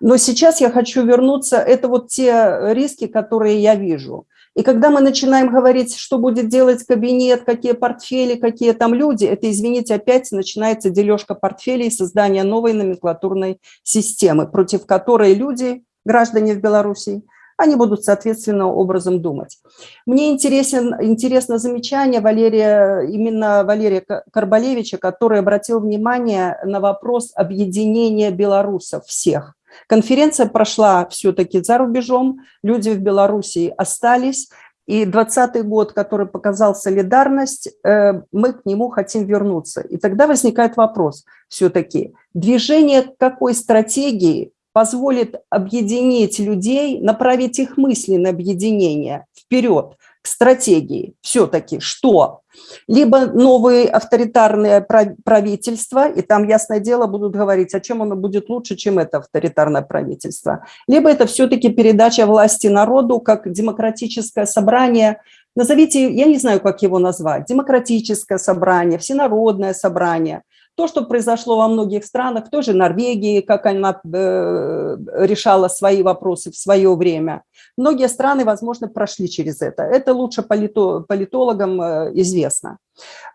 Но сейчас я хочу вернуться, это вот те риски, которые я вижу. И когда мы начинаем говорить, что будет делать кабинет, какие портфели, какие там люди, это, извините, опять начинается дележка портфелей, создание новой номенклатурной системы, против которой люди, граждане в Беларуси, они будут соответственно образом думать. Мне интересен, интересно замечание Валерия, именно Валерия Карбалевича, который обратил внимание на вопрос объединения белорусов всех. Конференция прошла все-таки за рубежом, люди в Белоруссии остались, и 20 год, который показал солидарность, э, мы к нему хотим вернуться. И тогда возникает вопрос все-таки, движение какой стратегии позволит объединить людей, направить их мысли на объединение вперед, к стратегии все-таки, что? Либо новые авторитарные правительства, и там, ясное дело, будут говорить, о чем оно будет лучше, чем это авторитарное правительство, либо это все-таки передача власти народу как демократическое собрание, назовите, я не знаю, как его назвать, демократическое собрание, всенародное собрание – то, что произошло во многих странах, в той же Норвегии, как она э, решала свои вопросы в свое время. Многие страны, возможно, прошли через это. Это лучше политологам э, известно.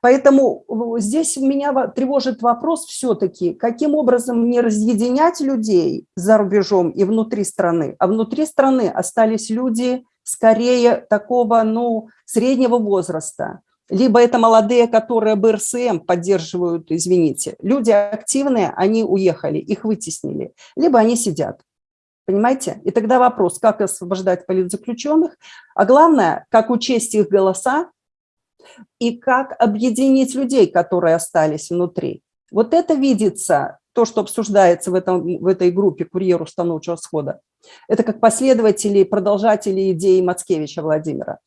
Поэтому здесь меня тревожит вопрос все-таки, каким образом не разъединять людей за рубежом и внутри страны, а внутри страны остались люди скорее такого, ну, среднего возраста, либо это молодые, которые БРСМ поддерживают, извините. Люди активные, они уехали, их вытеснили. Либо они сидят. Понимаете? И тогда вопрос, как освобождать политзаключенных, а главное, как учесть их голоса и как объединить людей, которые остались внутри. Вот это видится, то, что обсуждается в, этом, в этой группе «Курьер установчего схода». Это как последователи продолжатели идеи Мацкевича Владимира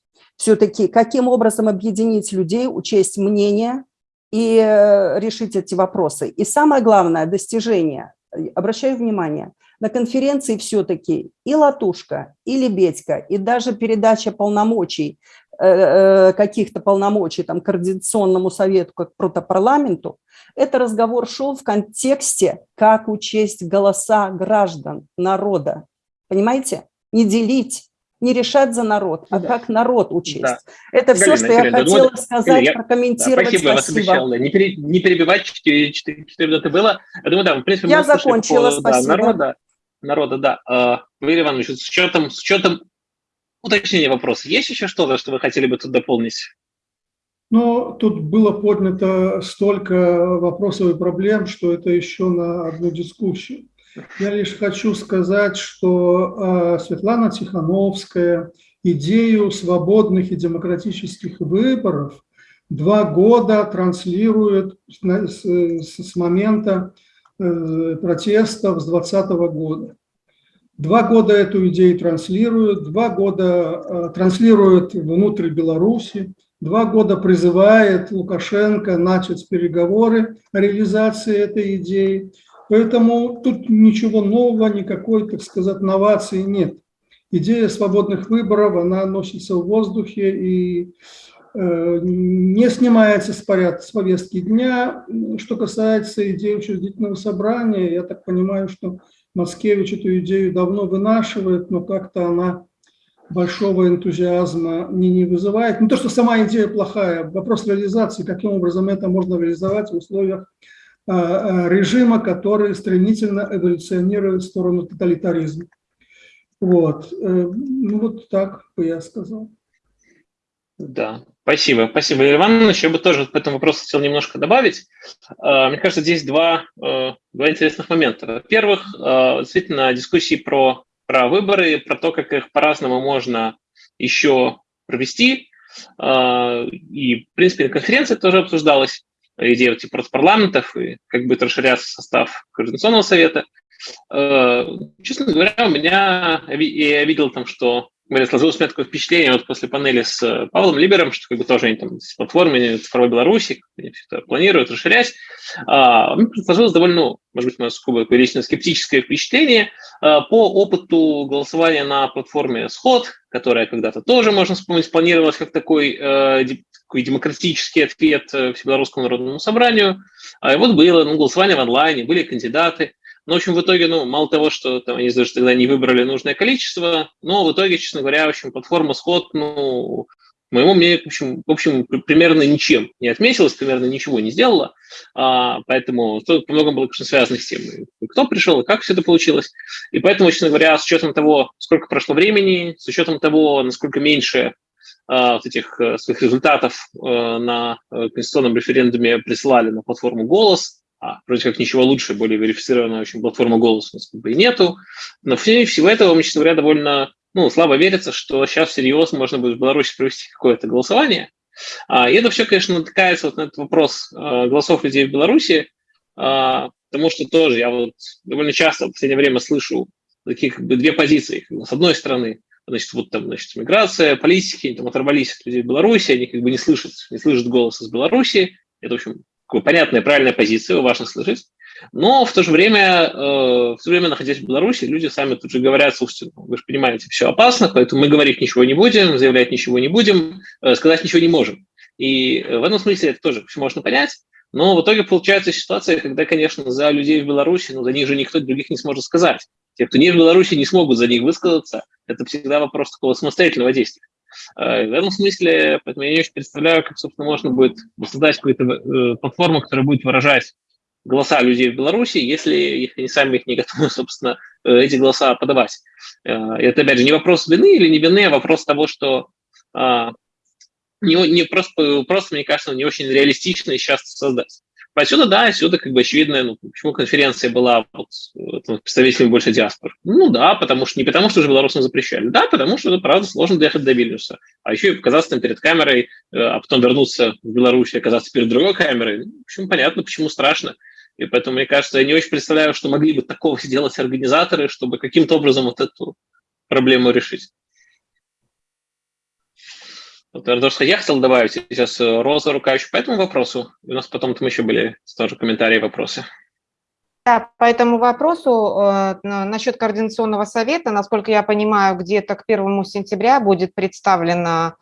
все-таки каким образом объединить людей, учесть мнение и э, решить эти вопросы. И самое главное – достижение. Обращаю внимание, на конференции все-таки и Латушка, и Лебедька, и даже передача полномочий, э, э, каких-то полномочий там, Координационному совету, как протопарламенту, это разговор шел в контексте, как учесть голоса граждан, народа. Понимаете? Не делить, не решать за народ, а да. как народ учесть. Да. Это Галина, все, что Галина, я хотела думаю, сказать, Галина, прокомментировать. Да, спасибо, спасибо. вас обещал. Не, пере,
не перебивать, 4, 4, 4 минуты было. Я думаю, да, в принципе,
я закончила, по, спасибо.
Да, народа, народа, да. Uh, Валерий Иванович, с учетом, с учетом уточнения вопроса, есть еще что-то, что вы хотели бы тут дополнить?
Ну, тут было поднято столько вопросов и проблем, что это еще на одну дискуссию. Я лишь хочу сказать, что а, Светлана Тихановская идею свободных и демократических выборов два года транслирует с, момента э, протестов с 2020 года. Два года эту идею транслируют, два года а, транслируют внутрь Беларуси, два года призывает Лукашенко начать переговоры о реализации этой идеи. Поэтому тут ничего нового, никакой, так сказать, новации нет. Идея свободных выборов, она носится в воздухе и э, не снимается с порядка, с повестки дня. Что касается идеи учредительного собрания, я так понимаю, что Маскевич эту идею давно вынашивает, но как-то она большого энтузиазма не, не вызывает. Не то, что сама идея плохая, вопрос реализации, каким образом это можно реализовать в условиях режима, который стремительно эволюционирует в сторону тоталитаризма. Вот. Э, ну вот так бы я сказал.
Да, спасибо. Спасибо, Валерий Иванович. Я бы тоже по этому вопросу хотел немножко добавить. Мне кажется, здесь два, э, два интересных момента. Во-первых, действительно, дискуссии про, про выборы, про то, как их по-разному можно еще провести. И, в принципе, на конференции тоже обсуждалось идея типа парламентов и как будет расширяться состав Координационного совета. Э, честно говоря, у меня, я видел там, что меня сложилось у меня такое впечатление вот после панели с э, Павлом Либером, что как бы тоже они там с платформами цифровой Беларуси, они все это планируют расширять. А, мне сложилось довольно, ну, может быть, у нас скобо лично скептическое впечатление а, по опыту голосования на платформе Сход, которая когда-то тоже, можно вспомнить, планировалась как такой э, такой демократический ответ э, Всебелорусскому народному собранию. А вот было ну, голосование в онлайне, были кандидаты. Но, в общем, в итоге, ну, мало того, что там, они даже тогда не выбрали нужное количество, но в итоге, честно говоря, в общем, платформа Сход, ну, моему мнению, в общем, в общем, примерно ничем не отметилась, примерно ничего не сделала, а, поэтому то по многому было, конечно, связано с тем, кто пришел и как все это получилось. И поэтому, честно говоря, с учетом того, сколько прошло времени, с учетом того, насколько меньше вот этих а, своих результатов а, на конституционном референдуме присылали на платформу «Голос», а вроде как ничего лучше, более верифицированная очень платформа «Голос» у нас как бы и нету. Но в всего этого, честно говоря, довольно ну, слабо верится, что сейчас всерьез можно будет в Беларуси провести какое-то голосование. А, и это все, конечно, натыкается вот на этот вопрос голосов людей в Беларуси, а, потому что тоже я вот довольно часто в последнее время слышу такие как бы две позиции. С одной стороны, значит, вот там, значит, миграция, политики, там оторвались от людей в Беларуси, они как бы не слышат, не слышат голоса из Беларуси. Это, в общем, понятная, правильная позиция, важно слышать. Но в то же время, э, в то же время, находясь в Беларуси, люди сами тут же говорят, слушайте, ну, вы же понимаете, все опасно, поэтому мы говорить ничего не будем, заявлять ничего не будем, э, сказать ничего не можем. И в этом смысле это тоже все можно понять. Но в итоге получается ситуация, когда, конечно, за людей в Беларуси, ну, за них же никто других не сможет сказать. Те, кто не в Беларуси, не смогут за них высказаться. Это всегда вопрос такого самостоятельного действия. Э, в этом смысле, поэтому я не очень представляю, как, собственно, можно будет создать какую-то платформу, которая будет выражать голоса людей в Беларуси, если их, они сами их не готовы, собственно, э, эти голоса подавать. Э, это, опять же, не вопрос вины или не вины, а вопрос того, что а, не, не просто, просто, мне кажется, не очень реалистично сейчас создать. Отсюда, да, отсюда как бы очевидно, ну, почему конференция была вот, представителями больше диаспор. Ну да, потому что не потому, что уже белорусам запрещали, да, потому что, правда, сложно доехать до Вильнюса. А еще и оказаться там перед камерой, э, а потом вернуться в Беларусь и оказаться перед другой камерой. В общем, понятно, почему страшно. И поэтому, мне кажется, я не очень представляю, что могли бы такого сделать организаторы, чтобы каким-то образом вот эту проблему решить. Ардошка, я хотел добавить сейчас э, Роза рука еще по этому вопросу. У нас потом там еще были тоже комментарии, вопросы.
Да, по этому вопросу э, насчет координационного совета, насколько я понимаю, где-то к 1 сентября будет представлена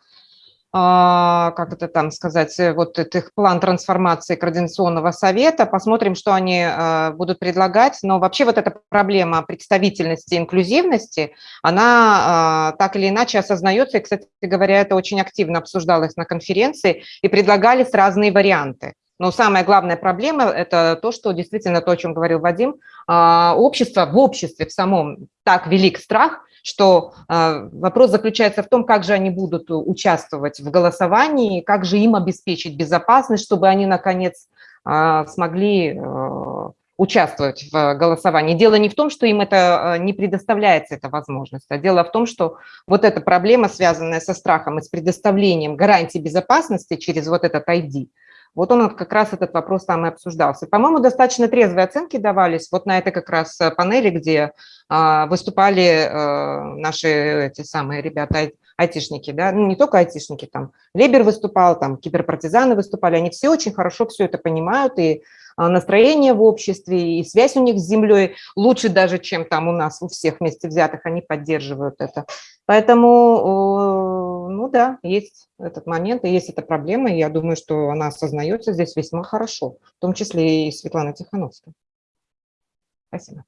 как это там сказать, э, вот их план трансформации Координационного совета, посмотрим, что они а, будут предлагать. Но вообще вот эта проблема представительности, инклюзивности, она а, так или иначе осознается. И, кстати говоря, это очень активно обсуждалось на конференции и предлагались разные варианты. Но самая главная проблема – это то, что действительно то, о чем говорил Вадим, общество в обществе в самом так велик страх – что э, вопрос заключается в том, как же они будут участвовать в голосовании, как же им обеспечить безопасность, чтобы они, наконец, э, смогли э, участвовать в голосовании. Дело не в том, что им это не предоставляется, эта возможность, а дело в том, что вот эта проблема, связанная со страхом и с предоставлением гарантий безопасности через вот этот ID – вот он как раз этот вопрос там и обсуждался. По-моему, достаточно трезвые оценки давались вот на этой как раз э, панели, где а, выступали а, наши эти самые ребята, айтишники, да, ну не только айтишники, там Лебер выступал, там киберпартизаны выступали, они все очень хорошо все это понимают, и а, настроение в обществе, и связь у них с землей лучше даже, чем там у нас, у всех вместе взятых, они поддерживают это. Поэтому, ну да, есть этот момент, и есть эта проблема, и я думаю, что она осознается здесь весьма хорошо, в том числе и Светлана Тихановская. Спасибо.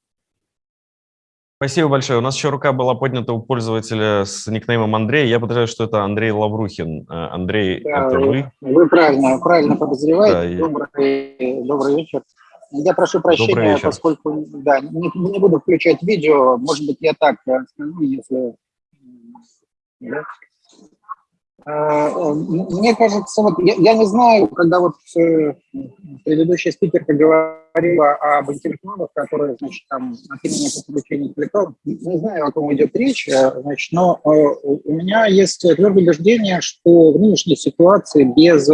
Спасибо большое. У нас еще рука была поднята у пользователя с никнеймом Андрей. Я подозреваю, что это Андрей Лаврухин. Э, Андрей, да, это вы?
Вы правильно, правильно подозреваете. Да, добрый, я... добрый вечер. Я прошу прощения, поскольку да, не, не буду включать видео. Может быть, я так скажу, если... А, мне кажется, вот я, я не знаю, когда вот э, предыдущая спикерка говорила об интеллектуалах, которые, значит, там, отменение подключения интеллектуалов, не знаю, о ком идет речь, э, значит, но э, у меня есть твердое убеждение, что в нынешней ситуации без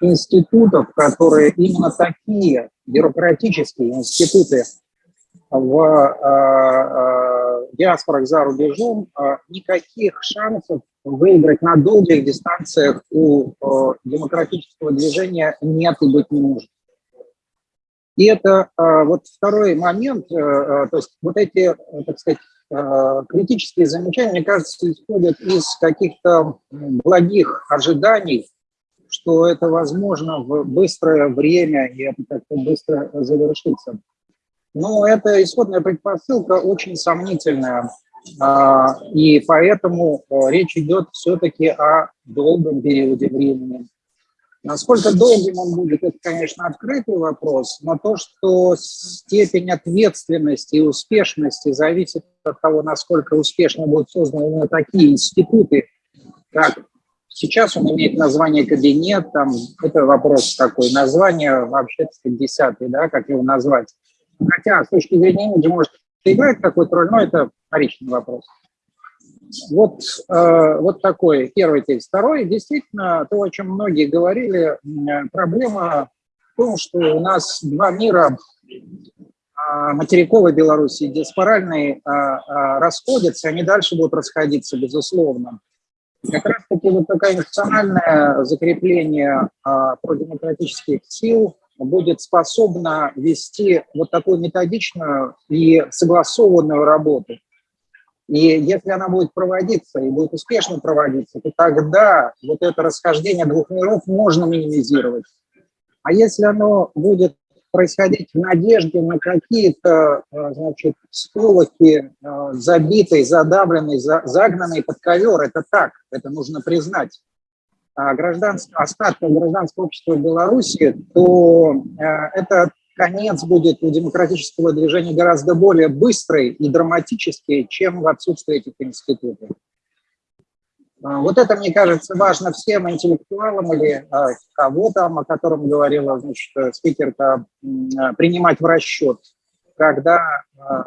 институтов, которые именно такие бюрократические институты в диаспорах за рубежом, никаких шансов выиграть на долгих дистанциях у э, демократического движения нет и быть не может. И это э, вот второй момент, э, э то есть вот эти, э, так сказать, э, критические замечания, мне кажется, исходят из каких-то благих ожиданий что это возможно в быстрое время и это как-то быстро завершится. Но эта исходная предпосылка очень сомнительная, а, и поэтому э, речь идет все-таки о долгом периоде времени. Насколько долгим он будет, это, конечно, открытый вопрос, но то, что степень ответственности и успешности зависит от того, насколько успешно будут созданы именно такие институты, как сейчас он имеет название кабинет, там, это вопрос такой, название вообще, так десятый, да, как его назвать. Хотя с точки зрения имиджа может играть какую-то роль, но это вторичный вопрос. Вот, э, вот такой первый текст. Второй, действительно, то, о чем многие говорили, проблема в том, что у нас два мира, э, материковой Беларуси и диаспоральной, э, э, расходятся, они дальше будут расходиться, безусловно. Как раз-таки вот такое институциональное закрепление э, продемократических сил будет способно вести вот такую методичную и согласованную работу. И если она будет проводиться и будет успешно проводиться, то тогда вот это расхождение двух миров можно минимизировать. А если оно будет происходить в надежде на какие-то, э, значит, сполохи, э, забитые, задавленные, загнанные под ковер, это так, это нужно признать. А гражданского, остатка гражданского общества в Беларуси, то э, это конец будет у демократического движения гораздо более быстрый и драматический, чем в отсутствии этих институтов. А, вот это, мне кажется, важно всем интеллектуалам или а, кого там, о котором говорила значит, спикерка, принимать в расчет, когда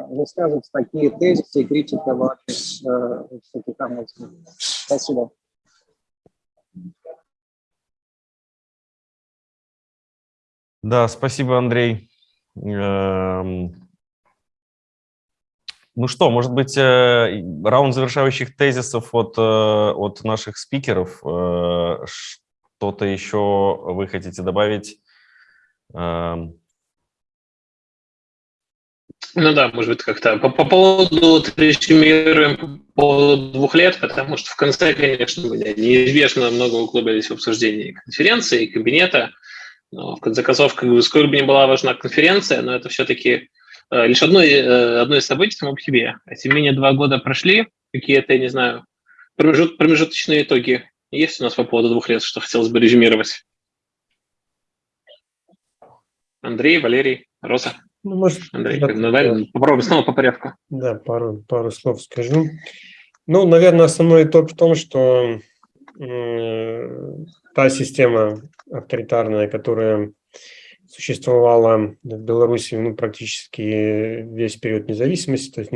высказываются такие тезисы и критика в адрес всяких Спасибо.
Да, спасибо, Андрей. Эм, ну что, может быть, э, раунд завершающих тезисов от, э, от наших спикеров. Э, что-то еще вы хотите добавить? Эм.
Ну да, может быть, как-то по, по поводу резюмируем по поводу двух лет, потому что в конце, конечно, неизбежно много углубились в обсуждение конференции, кабинета, но в конце концов, как бы, сколько бы ни была важна конференция, но это все-таки э, лишь одно, э, одно из событий само по себе. А тем не менее, два года прошли, какие-то, я не знаю, промежут, промежуточные итоги есть у нас по поводу двух лет, что хотелось бы резюмировать? Андрей, Валерий, Роза.
Ну, может,
Андрей, да, давай да. попробуем снова по порядку.
Да, пару, пару слов скажу. Ну, наверное, основной итог в том, что та система авторитарная, которая существовала в Беларуси ну, практически весь период независимости, то есть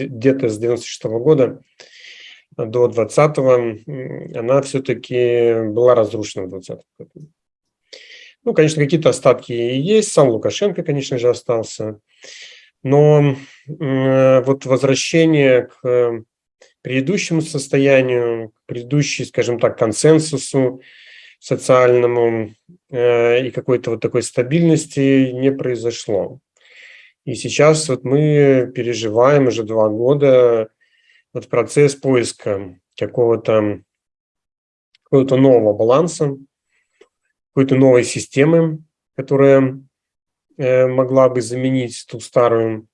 где-то с 96 -го года до 20 она все-таки была разрушена в 20 году. Ну, конечно, какие-то остатки есть, сам Лукашенко, конечно же, остался, но вот возвращение к предыдущему состоянию, к предыдущей, скажем так, консенсусу, социальному э, и какой-то вот такой стабильности не произошло. И сейчас вот мы переживаем уже два года вот процесс поиска какого-то какого-то нового баланса, какой-то новой системы, которая э, могла бы заменить ту старую.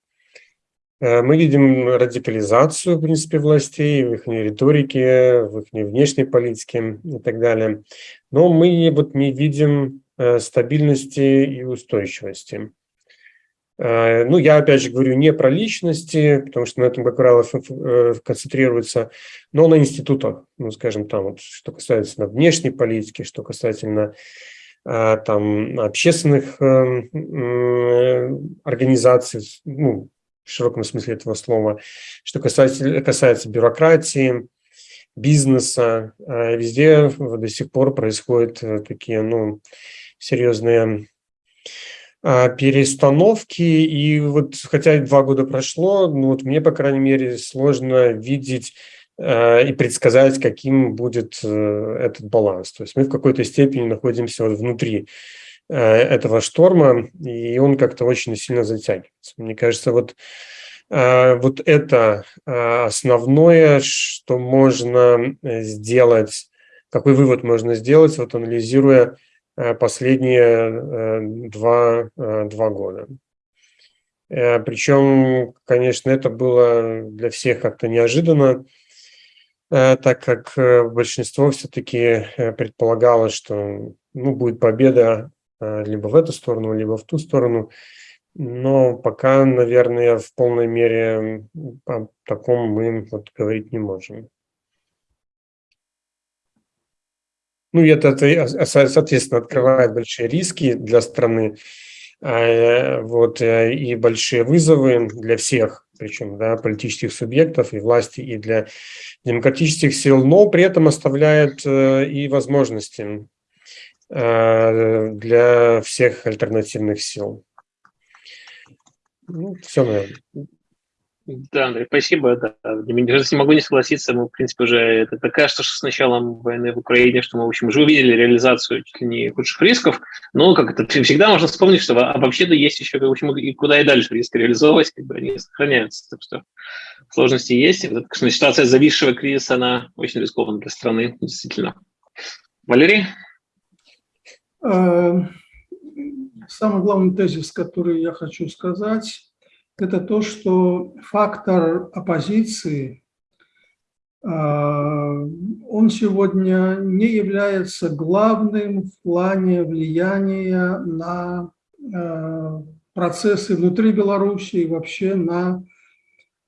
Э, мы видим радикализацию, в принципе, властей, в их риторике, в их внешней политике и так далее. Но мы вот не видим э, стабильности и устойчивости. Э, ну, я опять же говорю не про личности, потому что на этом, как правило, концентрируется, но на институтах, ну, скажем, там, вот, что касается внешней политики, что касательно там общественных организаций, ну, в широком смысле этого слова. Что касается, касается бюрократии, бизнеса, э, везде до сих пор происходят э, такие ну, серьезные а, перестановки. И вот хотя два года прошло, ну вот мне, по крайней мере, сложно видеть э, и предсказать, каким будет этот баланс. То есть мы в какой-то степени находимся вот внутри Э, этого шторма, и он как-то очень сильно затягивается. Мне кажется, вот, э, вот это э, основное, что можно сделать какой вывод можно сделать, вот анализируя последние два, два года. Причем, конечно, это было для всех как-то неожиданно, так как большинство все-таки предполагало, что ну, будет победа либо в эту сторону, либо в ту сторону. Но пока, наверное, в полной мере о таком мы вот говорить не можем. Ну, это, соответственно, открывает большие риски для страны, а, вот, э, и большие вызовы для всех, причем, да, политических субъектов и власти, и для демократических сил, но при этом оставляет э, и возможности э, для всех альтернативных сил. Ну, все, наверное.
Да, Андрей, спасибо. Да. Не могу не согласиться. Мы, в принципе, уже это, кажется, что с началом войны в Украине, что мы, в общем, уже увидели реализацию чуть ли не худших рисков. Но, как это всегда можно вспомнить, что а вообще-то есть еще, в общем, и куда и дальше риски реализовывать, как бы они сохраняются. Так что сложности есть. Вот, конечно, ситуация зависшего кризиса, она очень рискована для страны, действительно. Валерий?
Эм, самый главный тезис, который я хочу сказать, это то, что фактор оппозиции, а, он сегодня не является главным в плане влияния на а, процессы внутри Беларуси и вообще на,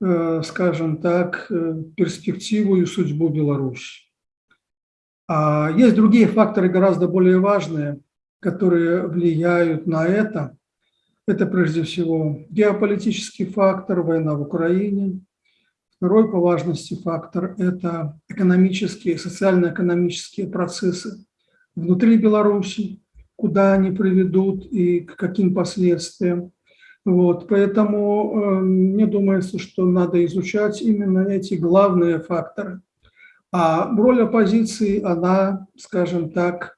а, скажем так, перспективу и судьбу Беларуси. Есть другие факторы гораздо более важные, которые влияют на это. Это прежде всего геополитический фактор, война в Украине. Второй по важности фактор – это экономические, социально-экономические процессы внутри Беларуси, куда они приведут и к каким последствиям. Вот, поэтому э, мне думается, что надо изучать именно эти главные факторы. А роль оппозиции, она, скажем так,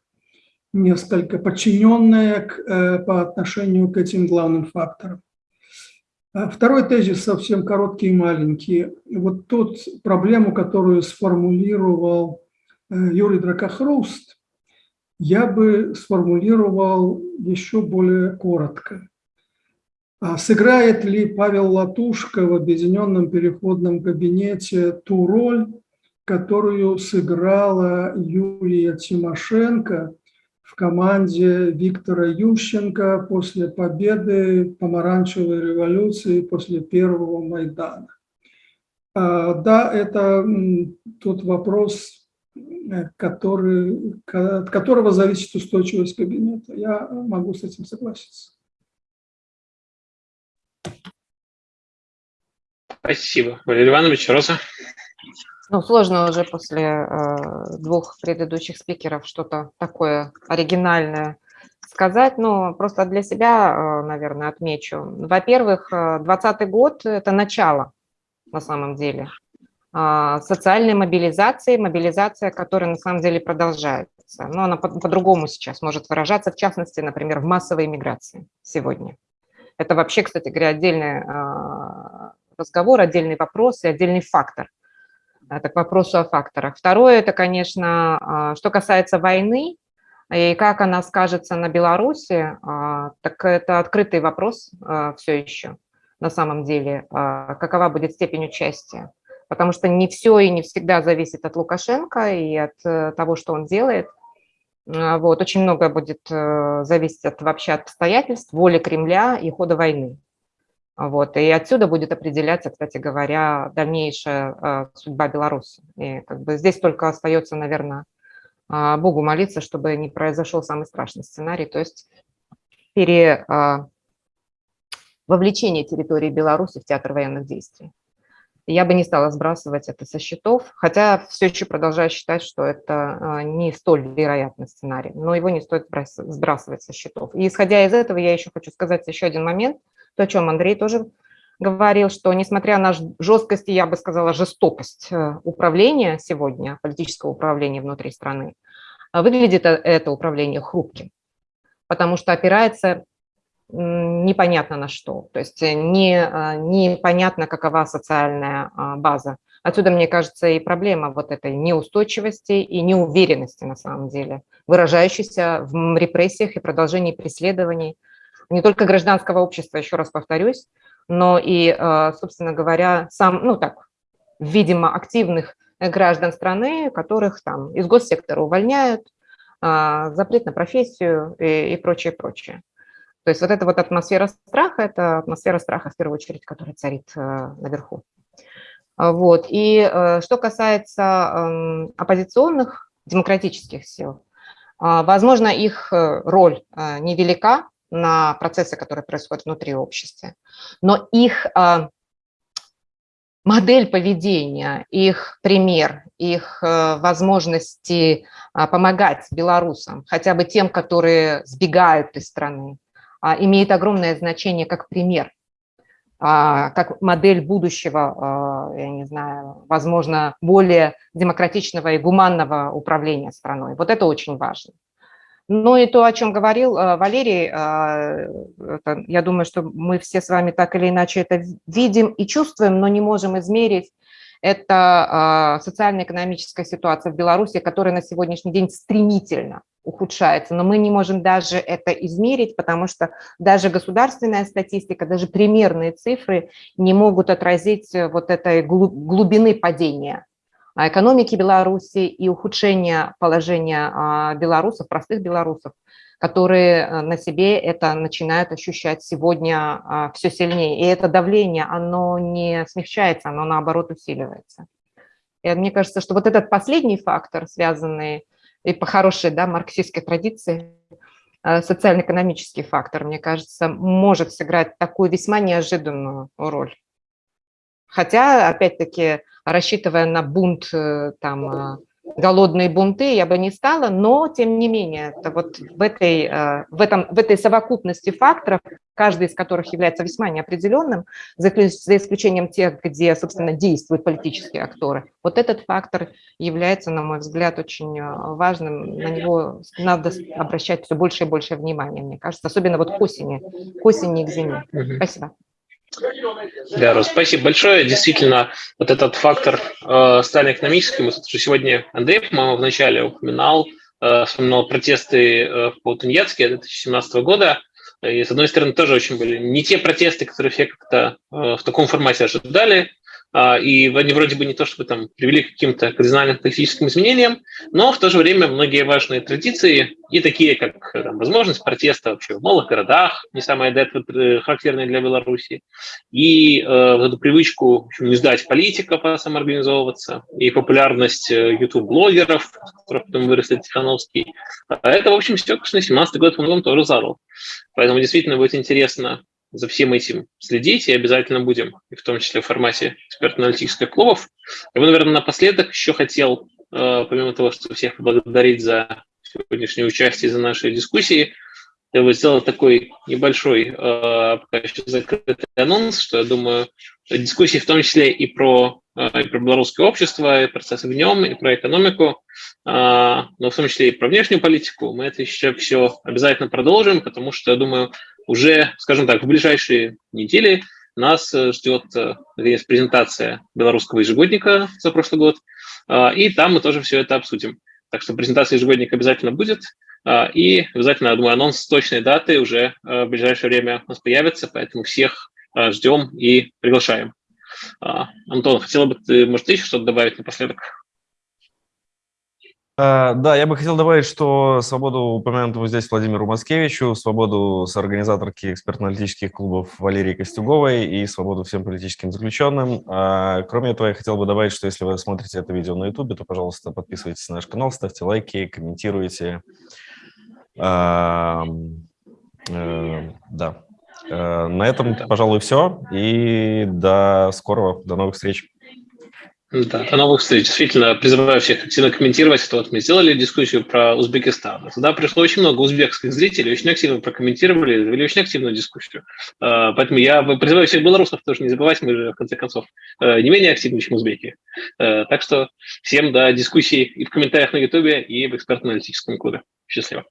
несколько подчиненная к, э, по отношению к этим главным факторам. А второй тезис совсем короткий и маленький. Вот тот проблему, которую сформулировал э, Юрий Дракохруст, я бы сформулировал еще более коротко. А сыграет ли Павел Латушко в объединенном переходном кабинете ту роль, которую сыграла Юлия Тимошенко – в команде Виктора Ющенко после победы помаранчевой революции, после первого Майдана. А, да, это тот вопрос, э, который, от которого зависит устойчивость кабинета. Я могу с этим согласиться.
Спасибо. Валерий Иванович, Роза.
Ну, сложно уже после э, двух предыдущих спикеров что-то такое оригинальное сказать, но просто для себя, э, наверное, отмечу. Во-первых, 2020 э, год – это начало на самом деле э, социальной мобилизации, мобилизация, которая на самом деле продолжается. Но она по-другому по сейчас может выражаться, в частности, например, в массовой миграции сегодня. Это вообще, кстати говоря, отдельный э, разговор, отдельный вопрос и отдельный фактор – это к вопросу о факторах. Второе, это, конечно, а, что касается войны и как она скажется на Беларуси, а, так это открытый вопрос а, все еще на самом деле, какова будет степень участия. Потому что не все и не всегда зависит от Лукашенко и от э, того, что он делает. Вот, очень много будет э, зависеть от, вообще от обстоятельств, воли Кремля и хода войны. Вот, и отсюда будет определяться, кстати говоря, дальнейшая а, судьба Беларуси. И как бы здесь только остается, наверное, а, Богу молиться, чтобы не произошел самый страшный сценарий, то есть пере, а, вовлечение территории Беларуси в театр военных действий. Я бы не стала сбрасывать это со счетов, хотя все еще продолжаю считать, что это не столь вероятный сценарий, но его не стоит сбрасывать со счетов. И исходя из этого, я еще хочу сказать еще один момент – то, о чем Андрей тоже говорил, что несмотря на жесткость и, я бы сказала, жестокость э, управления сегодня, политического управления внутри страны, э, выглядит э, это управление хрупким, потому что опирается непонятно на что, то есть не, непонятно, какова социальная база. Отсюда, мне кажется, и проблема вот этой неустойчивости и неуверенности на самом деле, выражающейся в репрессиях и продолжении преследований не только гражданского общества, еще раз повторюсь, но и, э, собственно говоря, сам, ну так, видимо, активных граждан страны, которых там из госсектора увольняют, а, запрет на профессию и, и прочее, прочее. То есть вот эта вот атмосфера страха, это атмосфера страха, в первую очередь, которая царит э, наверху. Вот. И э, что касается эм, оппозиционных демократических сил, возможно, их э, роль невелика на процессы, которые происходят внутри общества, но их модель поведения, их пример, их возможности помогать белорусам, хотя бы тем, которые сбегают из страны, а, имеет огромное значение как пример, а, как модель будущего, а, я не знаю, возможно, более демократичного и гуманного управления страной. Вот это очень важно. Ну и то, о чем говорил Валерий, это, я думаю, что мы все с вами так или иначе это видим и чувствуем, но не можем измерить. Это социально-экономическая ситуация в Беларуси, которая на сегодняшний день стремительно ухудшается, но мы не можем даже это измерить, потому что даже государственная статистика, даже примерные цифры не могут отразить э, вот этой глубины падения экономики Беларуси и ухудшения положения а, белорусов, простых белорусов, которые э, на себе это начинают ощущать сегодня а, все сильнее. И это давление, оно не смягчается, оно наоборот усиливается. И мне кажется, что вот этот последний фактор, связанный и по хорошей да, марксистской традиции, э, социально-экономический фактор, мне кажется, может сыграть такую весьма неожиданную роль. Хотя, опять-таки, рассчитывая на бунт э, там, э, голодные бунты я бы не стала, но тем не менее, это вот в этой, э, в, этом, в этой совокупности факторов, каждый из которых является весьма неопределенным, за исключением тех, где, собственно, действуют политические акторы, вот этот фактор является, на мой взгляд, очень важным, на него надо обращать все больше и больше внимания, мне кажется, особенно вот к осени, к осени и к зиме. Спасибо.
Да, Рос, спасибо большое. Действительно, вот этот фактор э, социально-экономический, мы уже сегодня Андрей, по-моему, вначале упоминал, э, вспоминал протесты э, по Тунецке 2017 года. И, с одной стороны, тоже очень были не те протесты, которые все как-то э, в таком формате ожидали, и они вроде бы не то чтобы там привели к каким-то кардинальным политическим изменениям, но в то же время многие важные традиции, и такие как там, возможность протеста вообще в малых городах, не самое это э, характерное для Беларуси, и э, вот эту привычку общем, не сдать политиков, а самоорганизовываться, и популярность YouTube-блогеров, э, которых потом выросли Тихановский. А это, в общем, все, конечно, 17 год он тоже задал. Поэтому действительно будет интересно за всем этим следить и обязательно будем, и в том числе в формате экспертно-аналитических клубов. Я бы, наверное, напоследок еще хотел, э, помимо того, что всех поблагодарить за сегодняшнее участие, за наши дискуссии, я бы сделал такой небольшой, э, пока еще закрытый анонс, что я думаю, дискуссии в том числе и про, э, и про белорусское общество, и процессы в нем, и про экономику, но в том числе и про внешнюю политику, мы это еще все обязательно продолжим, потому что, я думаю, уже, скажем так, в ближайшие недели нас э, ждет э, наконец, презентация белорусского ежегодника за прошлый год, а, и там мы тоже все это обсудим. Так что презентация ежегодника обязательно будет, и обязательно, думаю, анонс точной даты уже э, в ближайшее время у нас появится, поэтому всех ждем и приглашаем. Антон, хотела бы ты, может, еще что-то добавить напоследок?
А, да, я бы хотел добавить, что свободу упомянутого здесь Владимиру Маскевичу, свободу соорганизаторки экспертно-аналитических клубов Валерии Костюговой и свободу всем политическим заключенным. А, кроме этого, я хотел бы добавить, что если вы смотрите это видео на YouTube, то, пожалуйста, подписывайтесь на наш канал, ставьте лайки, комментируйте. Э, да. Э, на этом, пожалуй, все. И до скорого, до новых встреч.
Да, до новых встреч. Действительно, призываю всех активно комментировать. Это вот мы сделали дискуссию про Узбекистан. Туда пришло очень много узбекских зрителей, очень активно прокомментировали, завели очень активную дискуссию. А, поэтому я призываю всех белорусов тоже не забывать, мы же, в конце концов, э, не менее активны, чем узбеки. Э, так что всем до дискуссий и в комментариях на Ютубе, и в экспертно-аналитическом клубе. Счастливо.